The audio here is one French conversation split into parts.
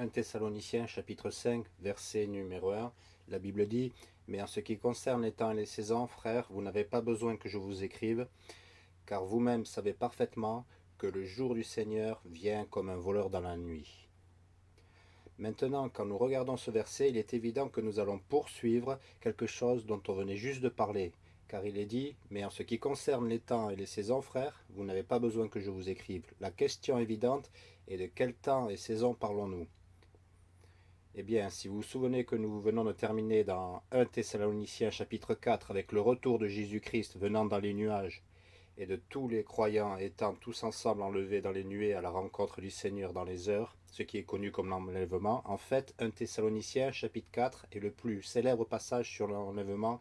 1 Thessaloniciens chapitre 5 verset numéro 1, la Bible dit « Mais en ce qui concerne les temps et les saisons, frères, vous n'avez pas besoin que je vous écrive, car vous-même savez parfaitement que le jour du Seigneur vient comme un voleur dans la nuit. » Maintenant, quand nous regardons ce verset, il est évident que nous allons poursuivre quelque chose dont on venait juste de parler, car il est dit « Mais en ce qui concerne les temps et les saisons, frères, vous n'avez pas besoin que je vous écrive. » La question évidente est de quel temps et saison parlons-nous? Eh bien, si vous vous souvenez que nous venons de terminer dans 1 Thessaloniciens chapitre 4 avec le retour de Jésus-Christ venant dans les nuages et de tous les croyants étant tous ensemble enlevés dans les nuées à la rencontre du Seigneur dans les heures, ce qui est connu comme l'enlèvement, en fait, 1 Thessaloniciens chapitre 4 est le plus célèbre passage sur l'enlèvement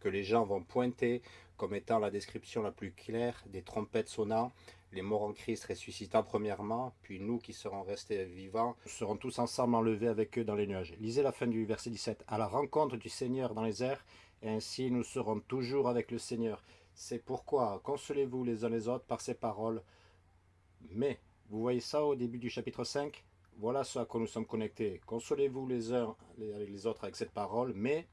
que les gens vont pointer comme étant la description la plus claire des trompettes sonnant, les morts en Christ ressuscitant premièrement, puis nous qui serons restés vivants, serons tous ensemble enlevés avec eux dans les nuages. Lisez la fin du verset 17. À la rencontre du Seigneur dans les airs, et ainsi nous serons toujours avec le Seigneur. C'est pourquoi consolez-vous les uns les autres par ces paroles. Mais, vous voyez ça au début du chapitre 5 Voilà ce à quoi nous sommes connectés. Consolez-vous les uns les autres avec cette parole, mais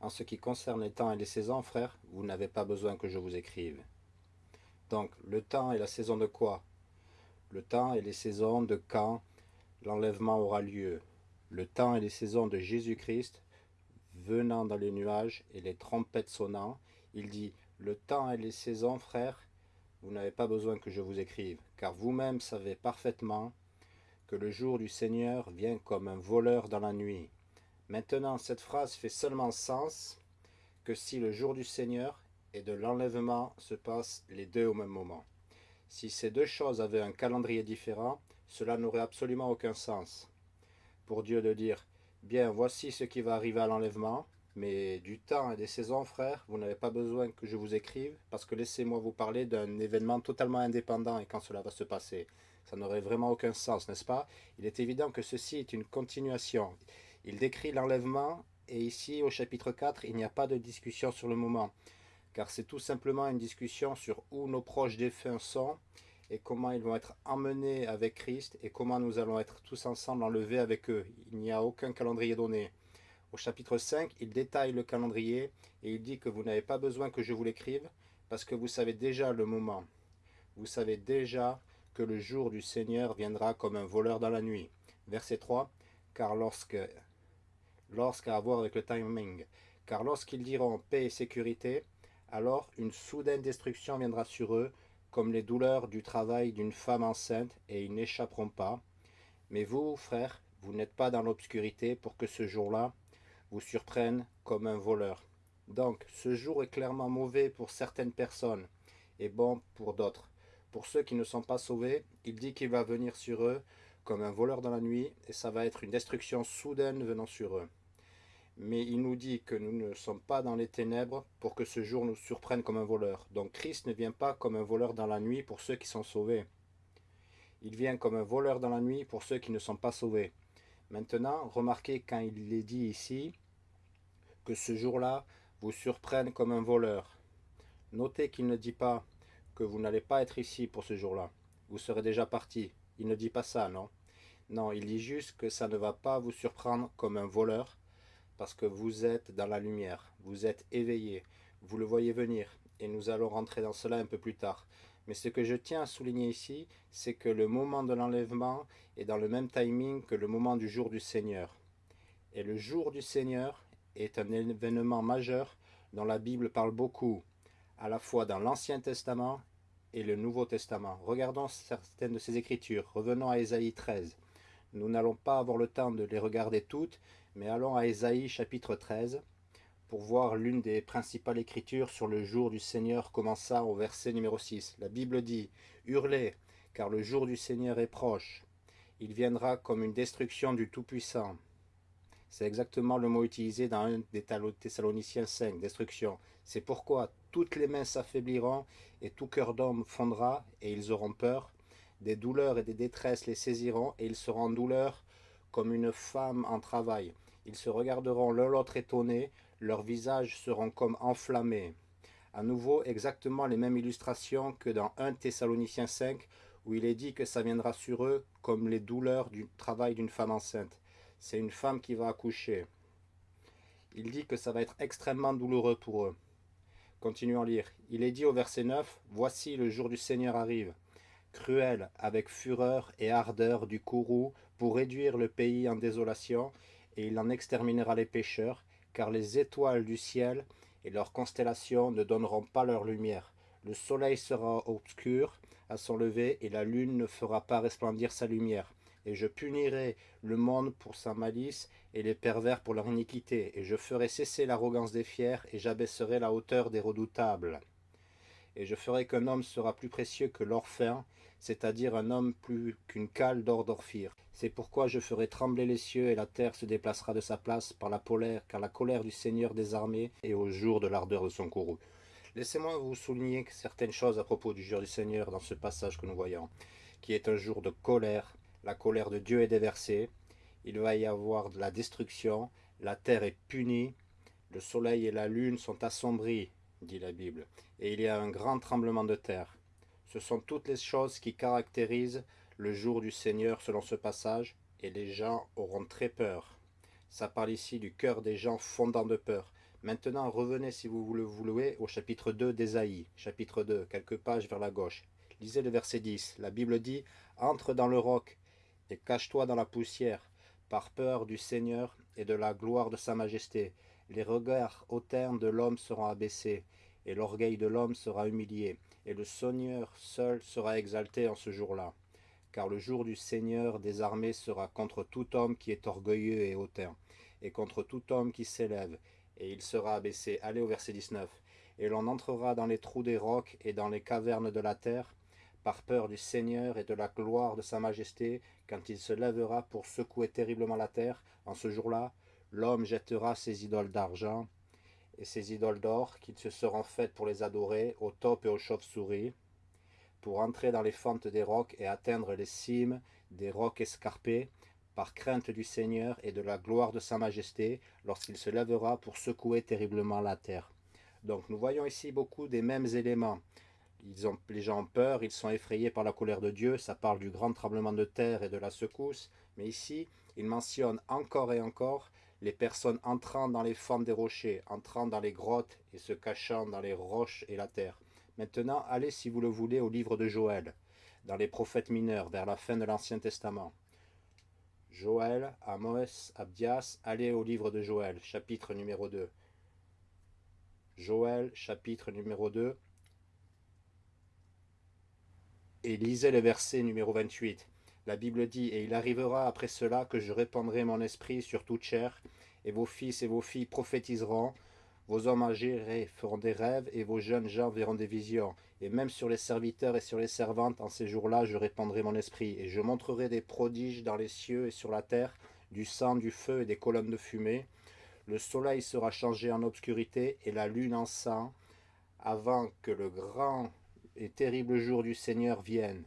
en ce qui concerne les temps et les saisons, frères, vous n'avez pas besoin que je vous écrive. Donc, le temps et la saison de quoi? Le temps et les saisons de quand l'enlèvement aura lieu. Le temps et les saisons de Jésus-Christ venant dans les nuages et les trompettes sonnant. Il dit, le temps et les saisons, frères, vous n'avez pas besoin que je vous écrive, car vous-même savez parfaitement que le jour du Seigneur vient comme un voleur dans la nuit. Maintenant, cette phrase fait seulement sens que si le jour du Seigneur et de l'enlèvement se passent les deux au même moment. Si ces deux choses avaient un calendrier différent, cela n'aurait absolument aucun sens. Pour Dieu de dire, bien, voici ce qui va arriver à l'enlèvement, mais du temps et des saisons, frères, vous n'avez pas besoin que je vous écrive, parce que laissez-moi vous parler d'un événement totalement indépendant et quand cela va se passer. Ça n'aurait vraiment aucun sens, n'est-ce pas? Il est évident que ceci est une continuation. Il décrit l'enlèvement, et ici, au chapitre 4, il n'y a pas de discussion sur le moment, car c'est tout simplement une discussion sur où nos proches défunts sont, et comment ils vont être emmenés avec Christ, et comment nous allons être tous ensemble enlevés avec eux. Il n'y a aucun calendrier donné. Au chapitre 5, il détaille le calendrier, et il dit que vous n'avez pas besoin que je vous l'écrive, parce que vous savez déjà le moment. Vous savez déjà que le jour du Seigneur viendra comme un voleur dans la nuit. Verset 3, car lorsque lorsqu'à avoir avec le timing. Car lorsqu'ils diront paix et sécurité, alors une soudaine destruction viendra sur eux, comme les douleurs du travail d'une femme enceinte, et ils n'échapperont pas. Mais vous, frères, vous n'êtes pas dans l'obscurité pour que ce jour-là vous surprenne comme un voleur. Donc, ce jour est clairement mauvais pour certaines personnes, et bon pour d'autres. Pour ceux qui ne sont pas sauvés, il dit qu'il va venir sur eux comme un voleur dans la nuit, et ça va être une destruction soudaine venant sur eux. Mais il nous dit que nous ne sommes pas dans les ténèbres pour que ce jour nous surprenne comme un voleur. Donc Christ ne vient pas comme un voleur dans la nuit pour ceux qui sont sauvés. Il vient comme un voleur dans la nuit pour ceux qui ne sont pas sauvés. Maintenant, remarquez quand il est dit ici que ce jour-là vous surprenne comme un voleur. Notez qu'il ne dit pas que vous n'allez pas être ici pour ce jour-là. Vous serez déjà parti. Il ne dit pas ça, non Non, il dit juste que ça ne va pas vous surprendre comme un voleur, parce que vous êtes dans la lumière, vous êtes éveillé, vous le voyez venir, et nous allons rentrer dans cela un peu plus tard. Mais ce que je tiens à souligner ici, c'est que le moment de l'enlèvement est dans le même timing que le moment du jour du Seigneur. Et le jour du Seigneur est un événement majeur dont la Bible parle beaucoup, à la fois dans l'Ancien Testament et le Nouveau Testament. Regardons certaines de ces écritures. Revenons à Ésaïe 13. Nous n'allons pas avoir le temps de les regarder toutes, mais allons à Ésaïe chapitre 13 pour voir l'une des principales écritures sur le jour du Seigneur commençant au verset numéro 6. La Bible dit « Hurlez, car le jour du Seigneur est proche. Il viendra comme une destruction du Tout-Puissant. » C'est exactement le mot utilisé dans un des Thessaloniciens 5, destruction. C'est pourquoi toutes les mains s'affaibliront et tout cœur d'homme fondra et ils auront peur. Des douleurs et des détresses les saisiront et ils seront en douleur comme une femme en travail. Ils se regarderont l'un l'autre étonnés, leurs visages seront comme enflammés. À nouveau, exactement les mêmes illustrations que dans 1 Thessaloniciens 5, où il est dit que ça viendra sur eux comme les douleurs du travail d'une femme enceinte. C'est une femme qui va accoucher. Il dit que ça va être extrêmement douloureux pour eux. Continuons à lire. Il est dit au verset 9, « Voici le jour du Seigneur arrive, cruel, avec fureur et ardeur du courroux, pour réduire le pays en désolation, et il en exterminera les pécheurs, car les étoiles du ciel et leurs constellations ne donneront pas leur lumière. Le soleil sera obscur à son lever, et la lune ne fera pas resplendir sa lumière. Et je punirai le monde pour sa malice, et les pervers pour leur iniquité, et je ferai cesser l'arrogance des fiers, et j'abaisserai la hauteur des redoutables. Et je ferai qu'un homme sera plus précieux que l'or fin, c'est-à-dire un homme plus qu'une cale d'or d'Orphir. C'est pourquoi je ferai trembler les cieux, et la terre se déplacera de sa place par la polaire, car la colère du Seigneur des armées est au jour de l'ardeur de son courroux. Laissez-moi vous souligner certaines choses à propos du jour du Seigneur dans ce passage que nous voyons, qui est un jour de colère. La colère de Dieu est déversée, il va y avoir de la destruction, la terre est punie, le soleil et la lune sont assombris, dit la Bible, et il y a un grand tremblement de terre. Ce sont toutes les choses qui caractérisent le jour du Seigneur selon ce passage, et les gens auront très peur. Ça parle ici du cœur des gens fondant de peur. Maintenant, revenez si vous voulez vous louer au chapitre 2 d'Ésaïe, chapitre 2, quelques pages vers la gauche. Lisez le verset 10. La Bible dit « Entre dans le roc et cache-toi dans la poussière, par peur du Seigneur et de la gloire de sa majesté. Les regards hautains de l'homme seront abaissés, et l'orgueil de l'homme sera humilié, et le Seigneur seul sera exalté en ce jour-là. Car le jour du Seigneur des armées sera contre tout homme qui est orgueilleux et hautain, et contre tout homme qui s'élève, et il sera abaissé. Allez au verset 19. Et l'on entrera dans les trous des rocs et dans les cavernes de la terre, par peur du Seigneur et de la gloire de sa majesté, quand il se lèvera pour secouer terriblement la terre. En ce jour-là, l'homme jettera ses idoles d'argent et ses idoles d'or, qui se seront faites pour les adorer, au top et aux chauves-souris, pour entrer dans les fentes des rocs et atteindre les cimes des rocs escarpés, par crainte du Seigneur et de la gloire de sa majesté, lorsqu'il se lèvera pour secouer terriblement la terre. Donc nous voyons ici beaucoup des mêmes éléments. Ils ont, les gens ont peur, ils sont effrayés par la colère de Dieu, ça parle du grand tremblement de terre et de la secousse, mais ici, il mentionne encore et encore les personnes entrant dans les fentes des rochers, entrant dans les grottes et se cachant dans les roches et la terre. Maintenant, allez si vous le voulez au livre de Joël, dans les prophètes mineurs, vers la fin de l'Ancien Testament. Joël, Amos, Abdias, allez au livre de Joël, chapitre numéro 2. Joël, chapitre numéro 2. Et lisez le verset numéro 28. La Bible dit, « Et il arrivera après cela que je répandrai mon esprit sur toute chair, et vos fils et vos filles prophétiseront, vos hommes âgés feront des rêves, et vos jeunes gens verront des visions. Et même sur les serviteurs et sur les servantes, en ces jours-là, je répandrai mon esprit. Et je montrerai des prodiges dans les cieux et sur la terre, du sang, du feu et des colonnes de fumée. Le soleil sera changé en obscurité et la lune en sang, avant que le grand et terrible jour du Seigneur vienne.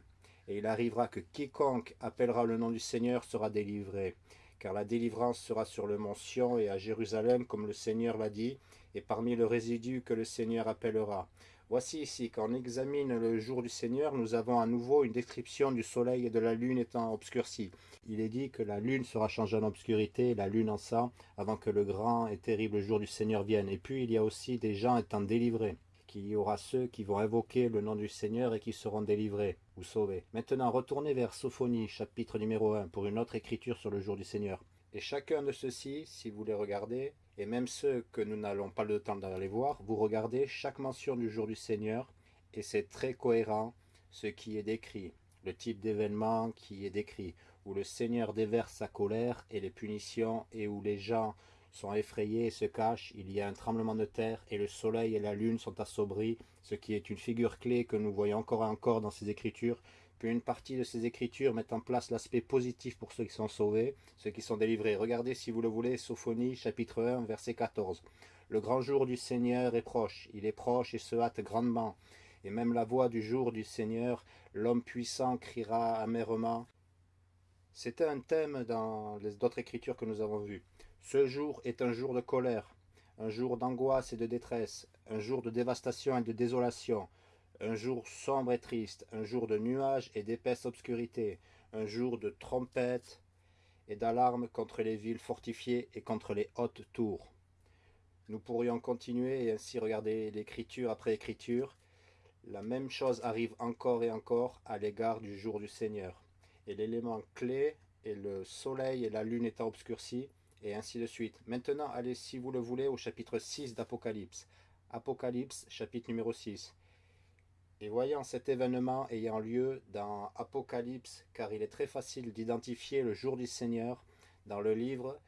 Et il arrivera que quiconque appellera le nom du Seigneur sera délivré car la délivrance sera sur le mont Sion et à Jérusalem, comme le Seigneur l'a dit, et parmi le résidu que le Seigneur appellera. Voici ici, quand on examine le jour du Seigneur, nous avons à nouveau une description du soleil et de la lune étant obscurcie. Il est dit que la lune sera changée en obscurité, la lune en sang, avant que le grand et terrible jour du Seigneur vienne. Et puis il y a aussi des gens étant délivrés qu'il y aura ceux qui vont invoquer le nom du Seigneur et qui seront délivrés Maintenant, retournez vers Sophonie, chapitre numéro 1, pour une autre écriture sur le jour du Seigneur. Et chacun de ceux-ci, si vous les regardez, et même ceux que nous n'allons pas le temps d'aller voir, vous regardez chaque mention du jour du Seigneur, et c'est très cohérent ce qui est décrit, le type d'événement qui est décrit, où le Seigneur déverse sa colère et les punitions, et où les gens sont effrayés et se cachent, il y a un tremblement de terre, et le soleil et la lune sont assombris, ce qui est une figure clé que nous voyons encore et encore dans ces écritures, puis une partie de ces écritures met en place l'aspect positif pour ceux qui sont sauvés, ceux qui sont délivrés. Regardez si vous le voulez, Sophonie, chapitre 1, verset 14. Le grand jour du Seigneur est proche, il est proche et se hâte grandement. Et même la voix du jour du Seigneur, l'homme puissant criera amèrement. C'était un thème dans les d'autres écritures que nous avons vues. Ce jour est un jour de colère, un jour d'angoisse et de détresse, un jour de dévastation et de désolation, un jour sombre et triste, un jour de nuages et d'épaisse obscurité, un jour de trompettes et d'alarmes contre les villes fortifiées et contre les hautes tours. Nous pourrions continuer et ainsi regarder l'écriture après écriture. La même chose arrive encore et encore à l'égard du jour du Seigneur. Et l'élément clé est le soleil et la lune étant obscurcis, et ainsi de suite. Maintenant, allez, si vous le voulez, au chapitre 6 d'Apocalypse. Apocalypse, chapitre numéro 6. Et voyant cet événement ayant lieu dans Apocalypse, car il est très facile d'identifier le jour du Seigneur dans le livre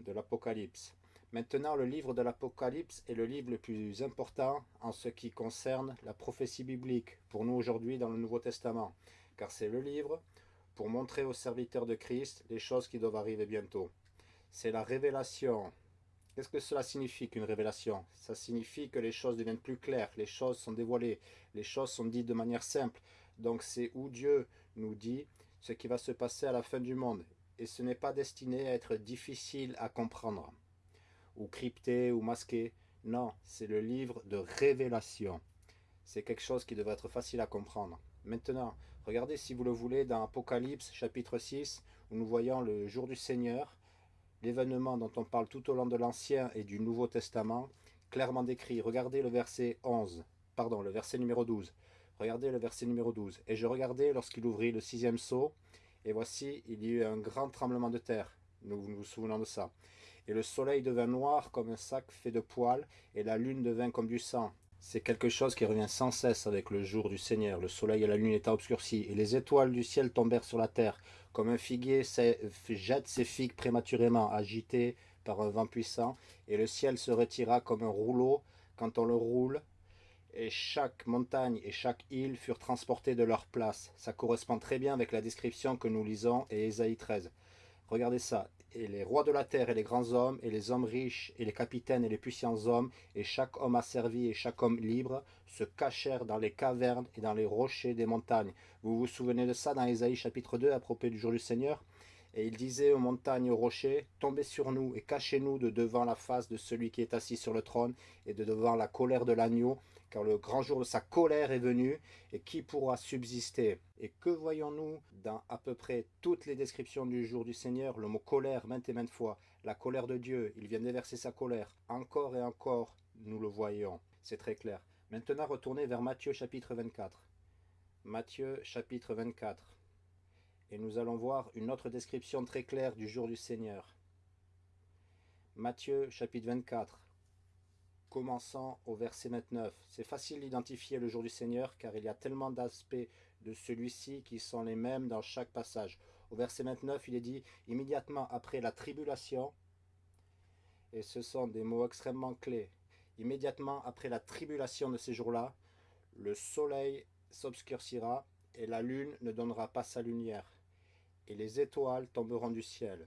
de l'Apocalypse. Maintenant, le livre de l'Apocalypse est le livre le plus important en ce qui concerne la prophétie biblique pour nous aujourd'hui dans le Nouveau Testament, car c'est le livre pour montrer aux serviteurs de Christ les choses qui doivent arriver bientôt. C'est la révélation. Qu'est-ce que cela signifie qu'une révélation? Ça signifie que les choses deviennent plus claires, les choses sont dévoilées, les choses sont dites de manière simple. Donc c'est où Dieu nous dit ce qui va se passer à la fin du monde. Et ce n'est pas destiné à être difficile à comprendre ou crypté ou masqué. Non, c'est le livre de révélation. C'est quelque chose qui devrait être facile à comprendre. Maintenant, regardez si vous le voulez dans Apocalypse chapitre 6, où nous voyons le jour du Seigneur, l'événement dont on parle tout au long de l'Ancien et du Nouveau Testament, clairement décrit. Regardez le verset 11, pardon, le verset numéro 12. Regardez le verset numéro 12. Et je regardais lorsqu'il ouvrit le sixième sceau, et voici, il y eut un grand tremblement de terre. Nous nous souvenons de ça. Et le soleil devint noir comme un sac fait de poils, et la lune devint comme du sang. C'est quelque chose qui revient sans cesse avec le jour du Seigneur. Le soleil et la lune étaient obscurcis, et les étoiles du ciel tombèrent sur la terre, comme un figuier jette ses figues prématurément, agité par un vent puissant, et le ciel se retira comme un rouleau quand on le roule, et chaque montagne et chaque île furent transportées de leur place. Ça correspond très bien avec la description que nous lisons et Ésaïe 13. Regardez ça et les rois de la terre et les grands hommes, et les hommes riches, et les capitaines et les puissants hommes, et chaque homme asservi et chaque homme libre, se cachèrent dans les cavernes et dans les rochers des montagnes. Vous vous souvenez de ça dans Ésaïe chapitre 2 à propos du jour du Seigneur? Et il disait aux montagnes et aux rochers, Tombez sur nous et cachez-nous de devant la face de celui qui est assis sur le trône, et de devant la colère de l'agneau, car le grand jour de sa colère est venu, et qui pourra subsister? Et que voyons-nous dans à peu près toutes les descriptions du jour du Seigneur? Le mot colère, maintes et maintes fois. La colère de Dieu, il vient déverser sa colère. Encore et encore, nous le voyons. C'est très clair. Maintenant, retournez vers Matthieu chapitre 24. Matthieu chapitre 24. Et nous allons voir une autre description très claire du jour du Seigneur. Matthieu chapitre 24. Commençons au verset 29. C'est facile d'identifier le jour du Seigneur car il y a tellement d'aspects de celui-ci qui sont les mêmes dans chaque passage. Au verset 29, il est dit « Immédiatement après la tribulation », et ce sont des mots extrêmement clés, immédiatement après la tribulation de ces jours-là, le soleil s'obscurcira et la lune ne donnera pas sa lumière, et les étoiles tomberont du ciel,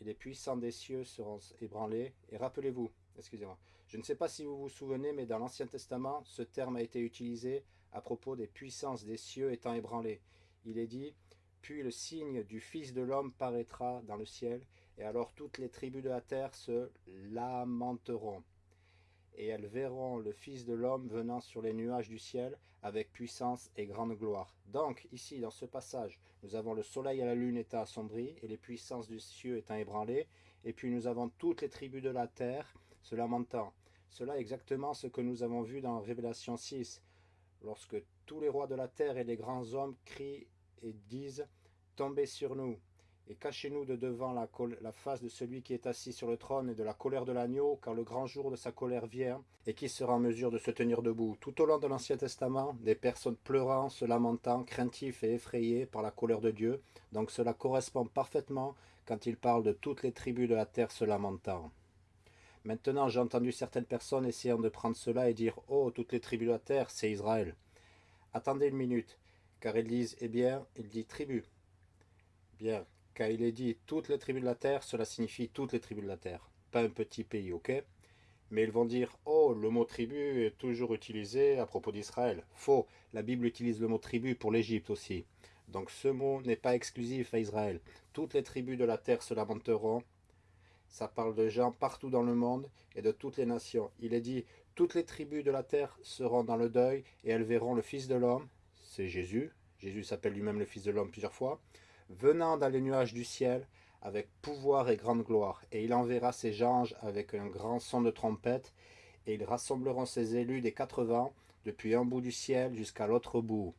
et les puissants des cieux seront ébranlés. Et rappelez-vous, excusez-moi. Je ne sais pas si vous vous souvenez, mais dans l'Ancien Testament, ce terme a été utilisé à propos des puissances des cieux étant ébranlées. Il est dit, puis le signe du Fils de l'homme paraîtra dans le ciel, et alors toutes les tribus de la terre se lamenteront. Et elles verront le Fils de l'homme venant sur les nuages du ciel avec puissance et grande gloire. Donc, ici, dans ce passage, nous avons le soleil et la lune étant assombris, et les puissances du ciel étant ébranlées, et puis nous avons toutes les tribus de la terre se lamentant. Cela est exactement ce que nous avons vu dans Révélation 6, lorsque tous les rois de la terre et les grands hommes crient et disent « Tombez sur nous et cachez-nous de devant la, face de celui qui est assis sur le trône et de la colère de l'agneau, car le grand jour de sa colère vient, et qui sera en mesure de se tenir debout. » Tout au long de l'Ancien Testament, des personnes pleurant, se lamentant, craintifs et effrayés par la colère de Dieu. Donc cela correspond parfaitement quand il parle de toutes les tribus de la terre se lamentant. Maintenant, j'ai entendu certaines personnes essayant de prendre cela et dire « Oh, toutes les tribus de la terre, c'est Israël. » Attendez une minute, car ils disent « Eh bien, il dit tribu. » Bien, car il est dit « Toutes les tribus de la terre », cela signifie « toutes les tribus de la terre », pas un petit pays, ok? Mais ils vont dire « Oh, le mot tribu est toujours utilisé à propos d'Israël. » Faux, la Bible utilise le mot tribu pour l'Égypte aussi. Donc ce mot n'est pas exclusif à Israël. Toutes les tribus de la terre se lamenteront ça parle de gens partout dans le monde et de toutes les nations. Il est dit, Toutes les tribus de la terre seront dans le deuil et elles verront le Fils de l'homme, c'est Jésus, Jésus s'appelle lui-même le Fils de l'homme plusieurs fois, venant dans les nuages du ciel avec pouvoir et grande gloire. Et il enverra ses anges avec un grand son de trompette, et ils rassembleront ses élus des quatre vents, depuis un bout du ciel jusqu'à l'autre bout.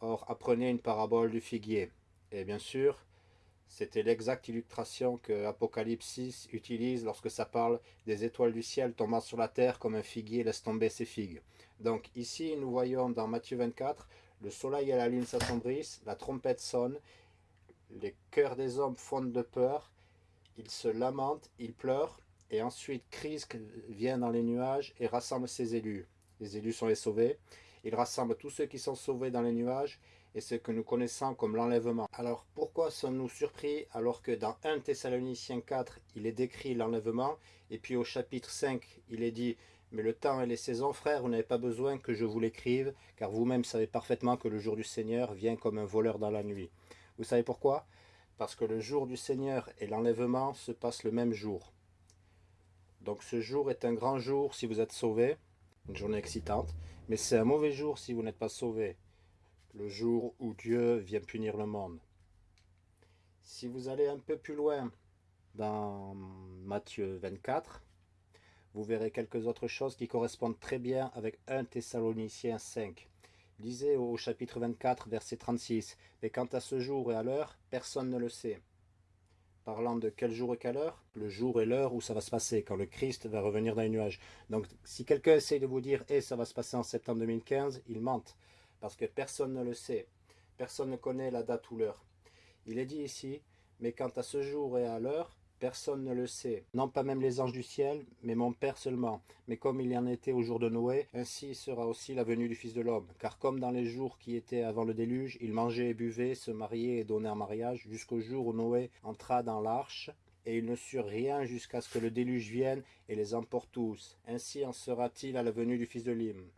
Or, apprenez une parabole du figuier. Et bien sûr, c'était l'exacte illustration que Apocalypse 6 utilise lorsque ça parle des étoiles du ciel tombant sur la terre comme un figuier laisse tomber ses figues. Donc ici, nous voyons dans Matthieu 24, le soleil et la lune s'assombrissent, la trompette sonne, les cœurs des hommes fondent de peur, ils se lamentent, ils pleurent, et ensuite Christ vient dans les nuages et rassemble ses élus. Les élus sont les sauvés. Il rassemble tous ceux qui sont sauvés dans les nuages et ce que nous connaissons comme l'enlèvement. Alors pourquoi sommes-nous surpris alors que dans 1 Thessaloniciens 4, il est décrit l'enlèvement et puis au chapitre 5, il est dit « Mais le temps et les saisons, frères, vous n'avez pas besoin que je vous l'écrive, car vous-même savez parfaitement que le jour du Seigneur vient comme un voleur dans la nuit. » Vous savez pourquoi? Parce que le jour du Seigneur et l'enlèvement se passent le même jour. Donc ce jour est un grand jour si vous êtes sauvé, une journée excitante, mais c'est un mauvais jour si vous n'êtes pas sauvé, le jour où Dieu vient punir le monde. Si vous allez un peu plus loin dans Matthieu 24, vous verrez quelques autres choses qui correspondent très bien avec 1 Thessaloniciens 5. Lisez au chapitre 24, verset 36. « Mais quant à ce jour et à l'heure, personne ne le sait. » Parlant de quel jour et quelle heure Le jour et l'heure où ça va se passer, quand le Christ va revenir dans les nuages. Donc, si quelqu'un essaie de vous dire hey, « ça va se passer en septembre 2015 », il mente. Parce que personne ne le sait. Personne ne connaît la date ou l'heure. Il est dit ici « Mais quant à ce jour et à l'heure, Personne ne le sait, non pas même les anges du ciel, mais mon Père seulement. Mais comme il y en était au jour de Noé, ainsi sera aussi la venue du Fils de l'homme. Car comme dans les jours qui étaient avant le déluge, ils mangeaient et buvaient, se mariaient et donnaient en mariage, jusqu'au jour où Noé entra dans l'arche, et ils ne surent rien jusqu'à ce que le déluge vienne et les emporte tous. Ainsi en sera-t-il à la venue du Fils de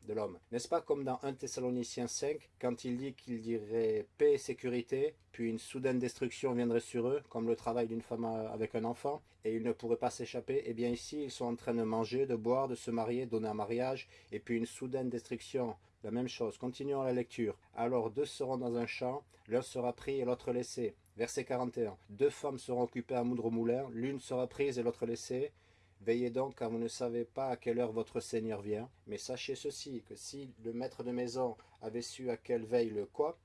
l'homme. N'est-ce pas comme dans 1 Thessaloniciens 5, quand il dit qu'il dirait paix et sécurité, puis une soudaine destruction viendrait sur eux, comme le travail d'une femme avec un enfant, et ils ne pourraient pas s'échapper? Eh bien ici, ils sont en train de manger, de boire, de se marier, donner un mariage, et puis une soudaine destruction la même chose, continuons la lecture. Alors deux seront dans un champ, l'un sera pris et l'autre laissé. Verset 41. Deux femmes seront occupées à moudre au moulin, l'une sera prise et l'autre laissée. Veillez donc, car vous ne savez pas à quelle heure votre Seigneur vient. Mais sachez ceci, que si le maître de maison avait su à quelle veille le quoi,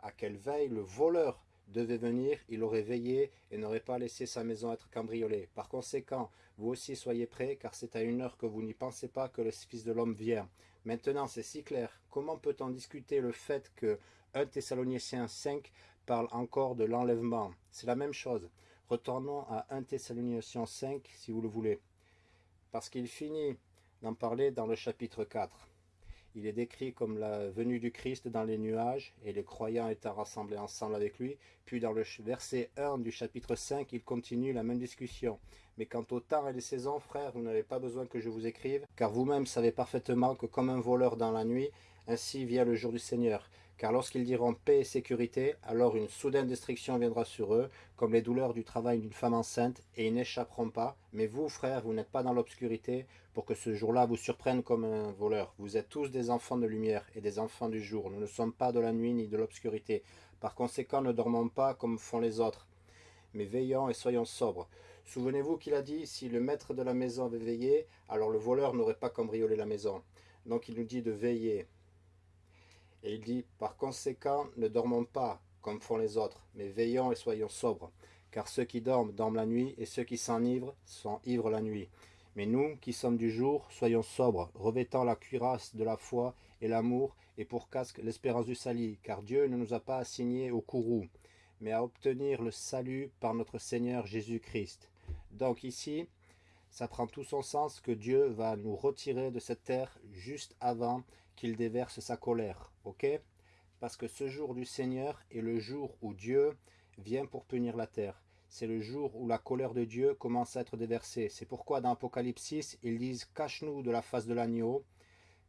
à quelle veille le voleur devait venir, il aurait veillé et n'aurait pas laissé sa maison être cambriolée. Par conséquent, vous aussi soyez prêts, car c'est à une heure que vous n'y pensez pas que le Fils de l'homme vient. Maintenant, c'est si clair. Comment peut-on discuter le fait que 1 Thessaloniciens 5 parle encore de l'enlèvement C'est la même chose. Retournons à 1 Thessaloniciens 5, si vous le voulez. Parce qu'il finit d'en parler dans le chapitre 4. Il est décrit comme la venue du Christ dans les nuages et les croyants étant rassemblés ensemble avec lui. Puis dans le verset 1 du chapitre 5, il continue la même discussion. Mais quant au temps et les saisons, frères, vous n'avez pas besoin que je vous écrive, car vous-même savez parfaitement que comme un voleur dans la nuit, ainsi vient le jour du Seigneur. Car lorsqu'ils diront paix et sécurité, alors une soudaine destruction viendra sur eux, comme les douleurs du travail d'une femme enceinte, et ils n'échapperont pas. Mais vous, frères, vous n'êtes pas dans l'obscurité, pour que ce jour-là vous surprenne comme un voleur. Vous êtes tous des enfants de lumière et des enfants du jour. Nous ne sommes pas de la nuit ni de l'obscurité. Par conséquent, ne dormons pas comme font les autres, mais veillons et soyons sobres. Souvenez-vous qu'il a dit, si le maître de la maison avait veillé, alors le voleur n'aurait pas cambriolé la maison. Donc il nous dit de veiller. Et il dit, par conséquent, ne dormons pas comme font les autres, mais veillons et soyons sobres. Car ceux qui dorment, dorment la nuit, et ceux qui s'enivrent, sont ivres la nuit. Mais nous, qui sommes du jour, soyons sobres, revêtant la cuirasse de la foi et l'amour, et pour casque l'espérance du salut, car Dieu ne nous a pas assignés au courroux, mais à obtenir le salut par notre Seigneur Jésus-Christ. Donc ici, ça prend tout son sens que Dieu va nous retirer de cette terre juste avant qu'il déverse sa colère, ok? Parce que ce jour du Seigneur est le jour où Dieu vient pour punir la terre. C'est le jour où la colère de Dieu commence à être déversée. C'est pourquoi dans Apocalypse 6, ils disent « Cache-nous de la face de l'agneau »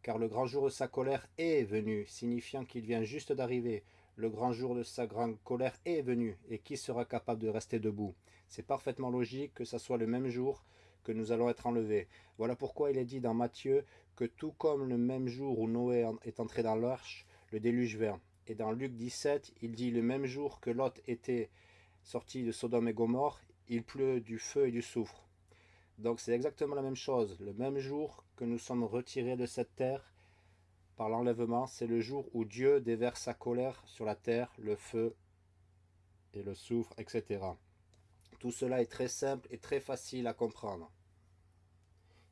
car le grand jour de sa colère est venu, signifiant qu'il vient juste d'arriver. Le grand jour de sa grande colère est venu, et qui sera capable de rester debout? C'est parfaitement logique que ce soit le même jour que nous allons être enlevés. Voilà pourquoi il est dit dans Matthieu que tout comme le même jour où Noé est entré dans l'arche, le déluge vint. Et dans Luc 17, il dit le même jour que Lot était sorti de Sodome et Gomorre, il pleut du feu et du soufre. Donc c'est exactement la même chose. Le même jour que nous sommes retirés de cette terre par l'enlèvement, c'est le jour où Dieu déverse sa colère sur la terre, le feu et le soufre, etc. Tout cela est très simple et très facile à comprendre.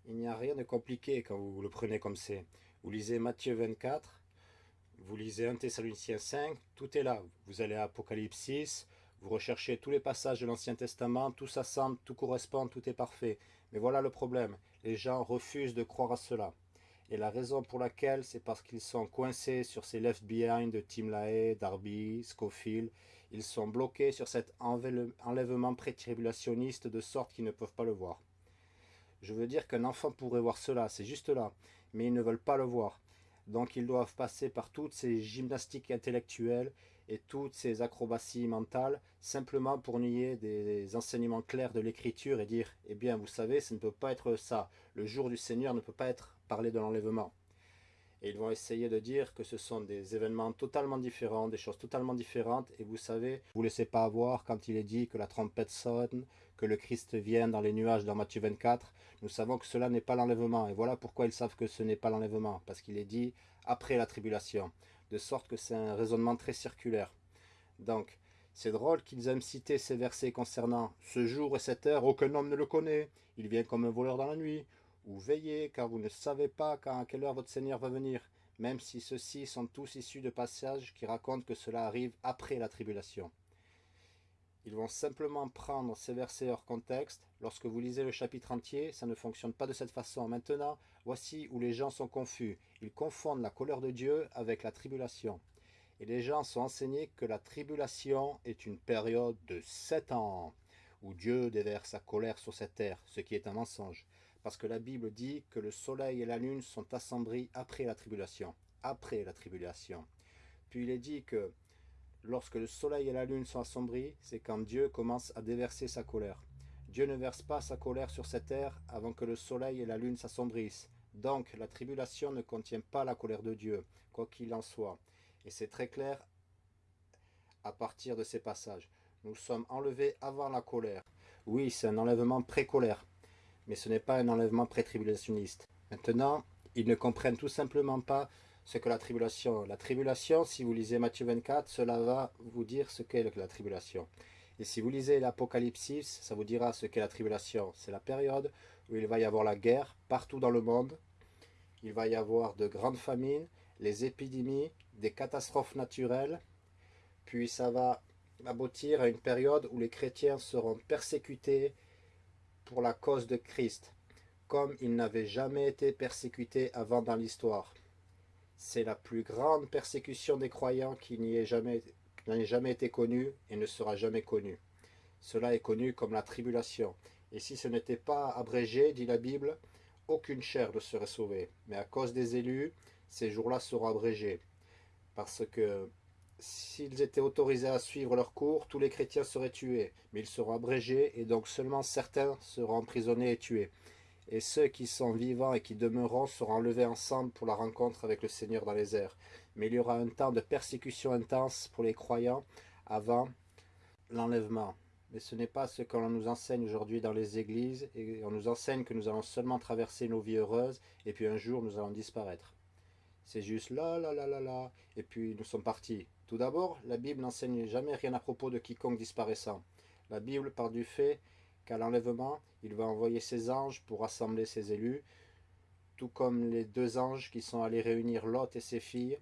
Il n'y a rien de compliqué quand vous le prenez comme c'est. Vous lisez Matthieu 24, vous lisez 1 Thessaloniciens 5, tout est là. Vous allez à Apocalypse 6, vous recherchez tous les passages de l'Ancien Testament, tout s'assemble, tout correspond, tout est parfait. Mais voilà le problème, les gens refusent de croire à cela. Et la raison pour laquelle, c'est parce qu'ils sont coincés sur ces left behind de Tim LaHaye, Darby, Scofield. Ils sont bloqués sur cet enlèvement pré-tribulationniste de sorte qu'ils ne peuvent pas le voir. Je veux dire qu'un enfant pourrait voir cela, c'est juste là, mais ils ne veulent pas le voir. Donc ils doivent passer par toutes ces gymnastiques intellectuelles et toutes ces acrobaties mentales, simplement pour nier des enseignements clairs de l'écriture et dire, eh bien vous savez, ça ne peut pas être ça. Le jour du Seigneur ne peut pas être parlé de l'enlèvement. Et ils vont essayer de dire que ce sont des événements totalement différents, des choses totalement différentes. Et vous savez, vous ne laissez pas avoir quand il est dit que la trompette sonne, que le Christ vient dans les nuages dans Matthieu 24. Nous savons que cela n'est pas l'enlèvement. Et voilà pourquoi ils savent que ce n'est pas l'enlèvement. Parce qu'il est dit après la tribulation. De sorte que c'est un raisonnement très circulaire. Donc, c'est drôle qu'ils aiment citer ces versets concernant « ce jour et cette heure, aucun homme ne le connaît, il vient comme un voleur dans la nuit » ou veillez, car vous ne savez pas quand à quelle heure votre Seigneur va venir, même si ceux-ci sont tous issus de passages qui racontent que cela arrive après la tribulation. Ils vont simplement prendre ces versets hors contexte. Lorsque vous lisez le chapitre entier, ça ne fonctionne pas de cette façon. Maintenant, voici où les gens sont confus. Ils confondent la colère de Dieu avec la tribulation. Et les gens sont enseignés que la tribulation est une période de sept ans, où Dieu déverse sa colère sur cette terre, ce qui est un mensonge parce que la Bible dit que le soleil et la lune sont assombris après la tribulation. Après la tribulation. Puis il est dit que lorsque le soleil et la lune sont assombris, c'est quand Dieu commence à déverser sa colère. Dieu ne verse pas sa colère sur cette terre avant que le soleil et la lune s'assombrissent. Donc la tribulation ne contient pas la colère de Dieu, quoi qu'il en soit. Et c'est très clair à partir de ces passages. Nous sommes enlevés avant la colère. Oui, c'est un enlèvement pré-colère mais ce n'est pas un enlèvement pré-tribulationniste. Maintenant, ils ne comprennent tout simplement pas ce que la tribulation. La tribulation, si vous lisez Matthieu 24, cela va vous dire ce qu'est la tribulation. Et si vous lisez l'Apocalypse, ça vous dira ce qu'est la tribulation. C'est la période où il va y avoir la guerre partout dans le monde. Il va y avoir de grandes famines, les épidémies, des catastrophes naturelles. Puis ça va aboutir à une période où les chrétiens seront persécutés, pour la cause de Christ, comme il n'avait jamais été persécuté avant dans l'histoire. C'est la plus grande persécution des croyants qui n'ait jamais, jamais été connue et ne sera jamais connue. Cela est connu comme la tribulation. Et si ce n'était pas abrégé, dit la Bible, aucune chair ne serait sauvée. Mais à cause des élus, ces jours-là seront abrégés. Parce que s'ils étaient autorisés à suivre leur cours, tous les chrétiens seraient tués, mais ils seront abrégés, et donc seulement certains seront emprisonnés et tués. Et ceux qui sont vivants et qui demeureront seront enlevés ensemble pour la rencontre avec le Seigneur dans les airs. Mais il y aura un temps de persécution intense pour les croyants avant l'enlèvement. Mais ce n'est pas ce qu'on nous enseigne aujourd'hui dans les églises, et on nous enseigne que nous allons seulement traverser nos vies heureuses, et puis un jour nous allons disparaître. C'est juste là, là, là, là, là, et puis nous sommes partis. Tout d'abord, la Bible n'enseigne jamais rien à propos de quiconque disparaissant. La Bible part du fait qu'à l'enlèvement, il va envoyer ses anges pour rassembler ses élus, tout comme les deux anges qui sont allés réunir Lot et ses filles,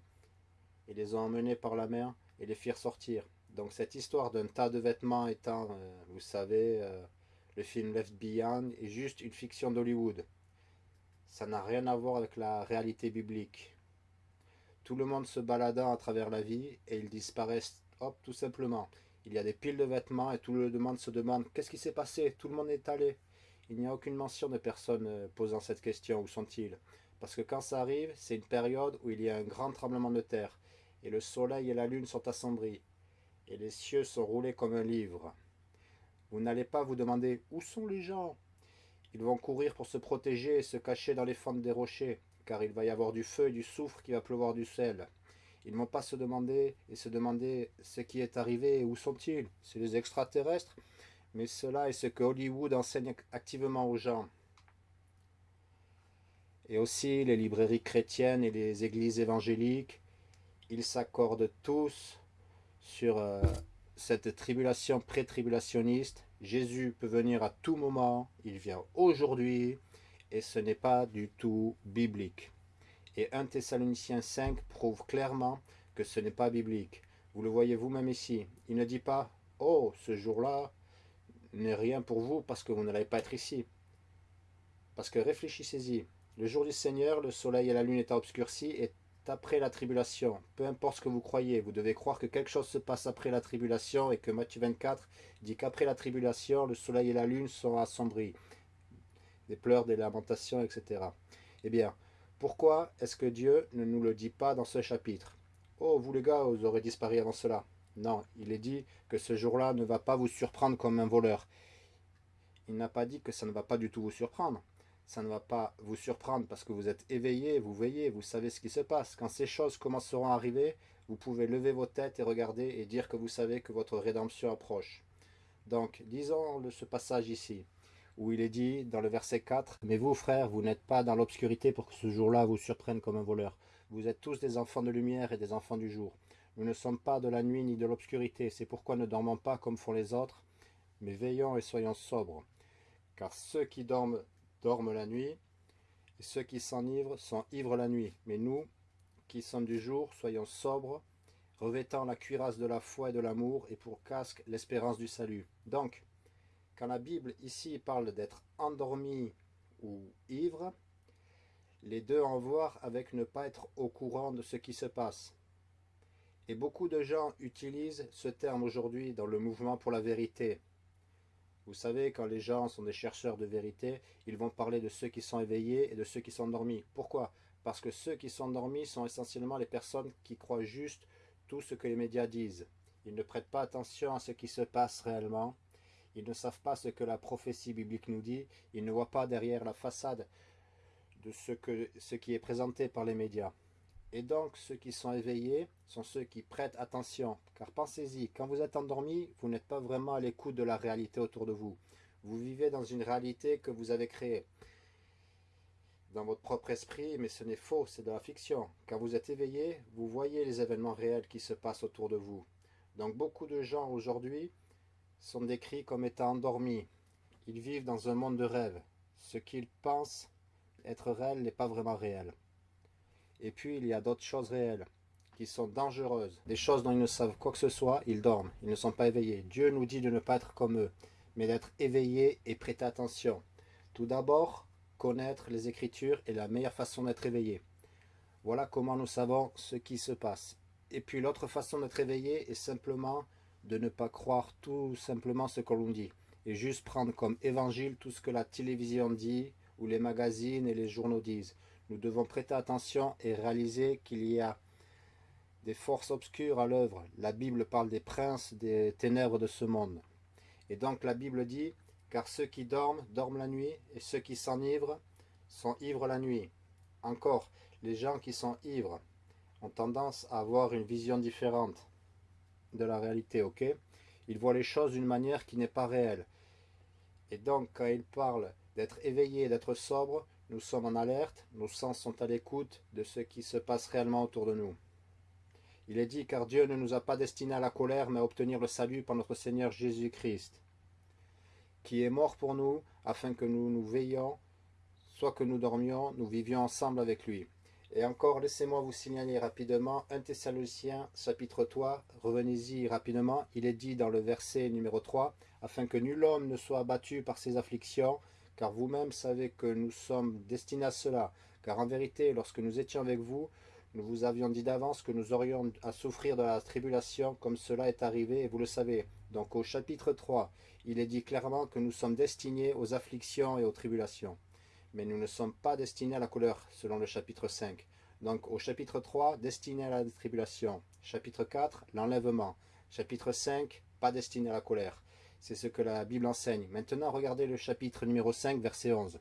et les ont emmenés par la mer et les firent sortir. Donc cette histoire d'un tas de vêtements étant, euh, vous savez, euh, le film Left Behind, est juste une fiction d'Hollywood. Ça n'a rien à voir avec la réalité biblique tout le monde se baladant à travers la vie et ils disparaissent, hop, tout simplement. Il y a des piles de vêtements et tout le monde se demande qu'est-ce qui s'est passé? Tout le monde est allé. Il n'y a aucune mention de personne euh, posant cette question, où sont-ils? Parce que quand ça arrive, c'est une période où il y a un grand tremblement de terre, et le soleil et la lune sont assombris, et les cieux sont roulés comme un livre. Vous n'allez pas vous demander où sont les gens Ils vont courir pour se protéger et se cacher dans les fentes des rochers, car il va y avoir du feu et du soufre qui va pleuvoir du sel. Ils ne vont pas se demander et se demander ce qui est arrivé et où sont-ils. C'est les extraterrestres Mais cela est ce que Hollywood enseigne activement aux gens. Et aussi les librairies chrétiennes et les églises évangéliques, ils s'accordent tous sur euh, cette tribulation pré-tribulationniste. Jésus peut venir à tout moment, il vient aujourd'hui, et ce n'est pas du tout biblique. Et 1 Thessaloniciens 5 prouve clairement que ce n'est pas biblique. Vous le voyez vous-même ici. Il ne dit pas « Oh, ce jour-là n'est rien pour vous parce que vous n'allez pas être ici. » Parce que réfléchissez-y. Le jour du Seigneur, le soleil et la lune étant obscurcis, est après la tribulation. Peu importe ce que vous croyez, vous devez croire que quelque chose se passe après la tribulation et que Matthieu 24 dit qu'après la tribulation, le soleil et la lune sont assombris. Des pleurs, des lamentations, etc. Eh bien, pourquoi est-ce que Dieu ne nous le dit pas dans ce chapitre? Oh, vous les gars, vous aurez disparu avant cela. Non, il est dit que ce jour-là ne va pas vous surprendre comme un voleur. Il n'a pas dit que ça ne va pas du tout vous surprendre. Ça ne va pas vous surprendre parce que vous êtes éveillé, vous veillez, vous savez ce qui se passe. Quand ces choses commenceront à arriver, vous pouvez lever vos têtes et regarder et dire que vous savez que votre rédemption approche. Donc, lisons ce passage ici où il est dit dans le verset 4, « Mais vous, frères, vous n'êtes pas dans l'obscurité pour que ce jour-là vous surprenne comme un voleur. Vous êtes tous des enfants de lumière et des enfants du jour. Nous ne sommes pas de la nuit ni de l'obscurité, c'est pourquoi ne dormons pas comme font les autres, mais veillons et soyons sobres. Car ceux qui dorment, dorment la nuit, et ceux qui s'enivrent sont ivres la nuit. Mais nous, qui sommes du jour, soyons sobres, revêtant la cuirasse de la foi et de l'amour, et pour casque l'espérance du salut. Donc, quand la Bible ici parle d'être endormi ou ivre, les deux à voir avec ne pas être au courant de ce qui se passe. Et beaucoup de gens utilisent ce terme aujourd'hui dans le mouvement pour la vérité. Vous savez, quand les gens sont des chercheurs de vérité, ils vont parler de ceux qui sont éveillés et de ceux qui sont endormis. Pourquoi? Parce que ceux qui sont endormis sont essentiellement les personnes qui croient juste tout ce que les médias disent. Ils ne prêtent pas attention à ce qui se passe réellement ils ne savent pas ce que la prophétie biblique nous dit. Ils ne voient pas derrière la façade de ce, qui est présenté par les médias. Et donc, ceux qui sont éveillés sont ceux qui prêtent attention. Car pensez-y, quand vous êtes endormi, vous n'êtes pas vraiment à l'écoute de la réalité autour de vous. Vous vivez dans une réalité que vous avez créée dans votre propre esprit, mais ce n'est faux, c'est de la fiction. Quand vous êtes éveillé, vous voyez les événements réels qui se passent autour de vous. Donc beaucoup de gens aujourd'hui sont décrits comme étant endormis. Ils vivent dans un monde de rêve. Ce qu'ils pensent être réel n'est pas vraiment réel. Et puis il y a d'autres choses réelles qui sont dangereuses. Des choses dont ils ne savent quoi que ce soit, ils dorment, ils ne sont pas éveillés. Dieu nous dit de ne pas être comme eux, mais d'être éveillés et prêter attention. Tout d'abord, connaître les Écritures est la meilleure façon d'être éveillé. Voilà comment nous savons ce qui se passe. Et puis l'autre façon d'être éveillé est simplement de ne pas croire tout simplement ce que l'on dit et juste prendre comme évangile tout ce que la télévision dit ou les magazines et les journaux disent. Nous devons prêter attention et réaliser qu'il y a des forces obscures à l'œuvre. La Bible parle des princes des ténèbres de ce monde. Et donc la Bible dit, car ceux qui dorment, dorment la nuit, et ceux qui s'enivrent, sont ivres la nuit. Encore, les gens qui sont ivres ont tendance à avoir une vision différente de la réalité, ok? Il voit les choses d'une manière qui n'est pas réelle. Et donc, quand il parle d'être éveillé, d'être sobre, nous sommes en alerte, nos sens sont à l'écoute de ce qui se passe réellement autour de nous. Il est dit, car Dieu ne nous a pas destinés à la colère, mais à obtenir le salut par notre Seigneur Jésus-Christ, qui est mort pour nous, afin que nous nous veillions, soit que nous dormions, nous vivions ensemble avec lui. Et encore, laissez-moi vous signaler rapidement 1 Thessaloniciens chapitre 3, revenez-y rapidement, il est dit dans le verset numéro 3, afin que nul homme ne soit abattu par ses afflictions, car vous-même savez que nous sommes destinés à cela. Car en vérité, lorsque nous étions avec vous, nous vous avions dit d'avance que nous aurions à souffrir de la tribulation comme cela est arrivé, et vous le savez. Donc au chapitre 3, il est dit clairement que nous sommes destinés aux afflictions et aux tribulations mais nous ne sommes pas destinés à la couleur, selon le chapitre 5. Donc au chapitre 3, destiné à la tribulation. Chapitre 4, l'enlèvement. Chapitre 5, pas destiné à la colère. C'est ce que la Bible enseigne. Maintenant, regardez le chapitre numéro 5, verset 11.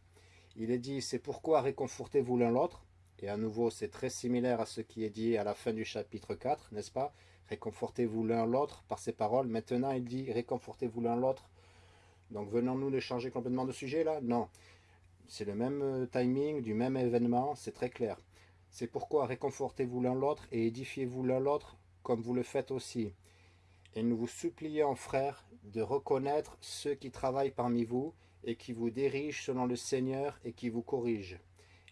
Il est dit, c'est pourquoi réconfortez-vous l'un l'autre? Et à nouveau, c'est très similaire à ce qui est dit à la fin du chapitre 4, n'est-ce pas Réconfortez-vous l'un l'autre par ces paroles. Maintenant, il dit, réconfortez-vous l'un l'autre. Donc, venons-nous de changer complètement de sujet là? Non. C'est le même euh, timing, du même événement, c'est très clair. C'est pourquoi réconfortez-vous l'un l'autre et édifiez-vous l'un l'autre comme vous le faites aussi. Et nous vous supplions, frères, de reconnaître ceux qui travaillent parmi vous et qui vous dirigent selon le Seigneur et qui vous corrigent,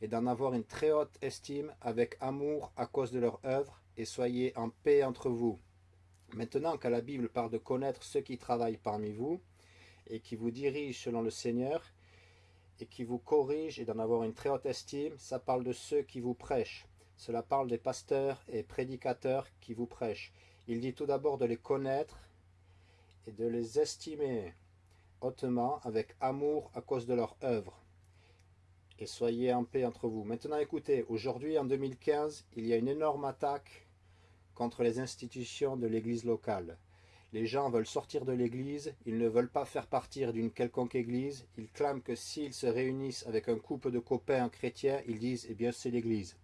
et d'en avoir une très haute estime avec amour à cause de leur œuvre, et soyez en paix entre vous. Maintenant que la Bible parle de connaître ceux qui travaillent parmi vous, et qui vous dirigent selon le Seigneur, et qui vous corrigent et d'en avoir une très haute estime, ça parle de ceux qui vous prêchent. Cela parle des pasteurs et prédicateurs qui vous prêchent. Il dit tout d'abord de les connaître et de les estimer hautement avec amour à cause de leur œuvre. Et soyez en paix entre vous. Maintenant écoutez, aujourd'hui en 2015, il y a une énorme attaque contre les institutions de l'église locale. Les gens veulent sortir de l'église, ils ne veulent pas faire partir d'une quelconque église, ils clament que s'ils se réunissent avec un couple de copains chrétiens, ils disent « eh bien c'est l'église ».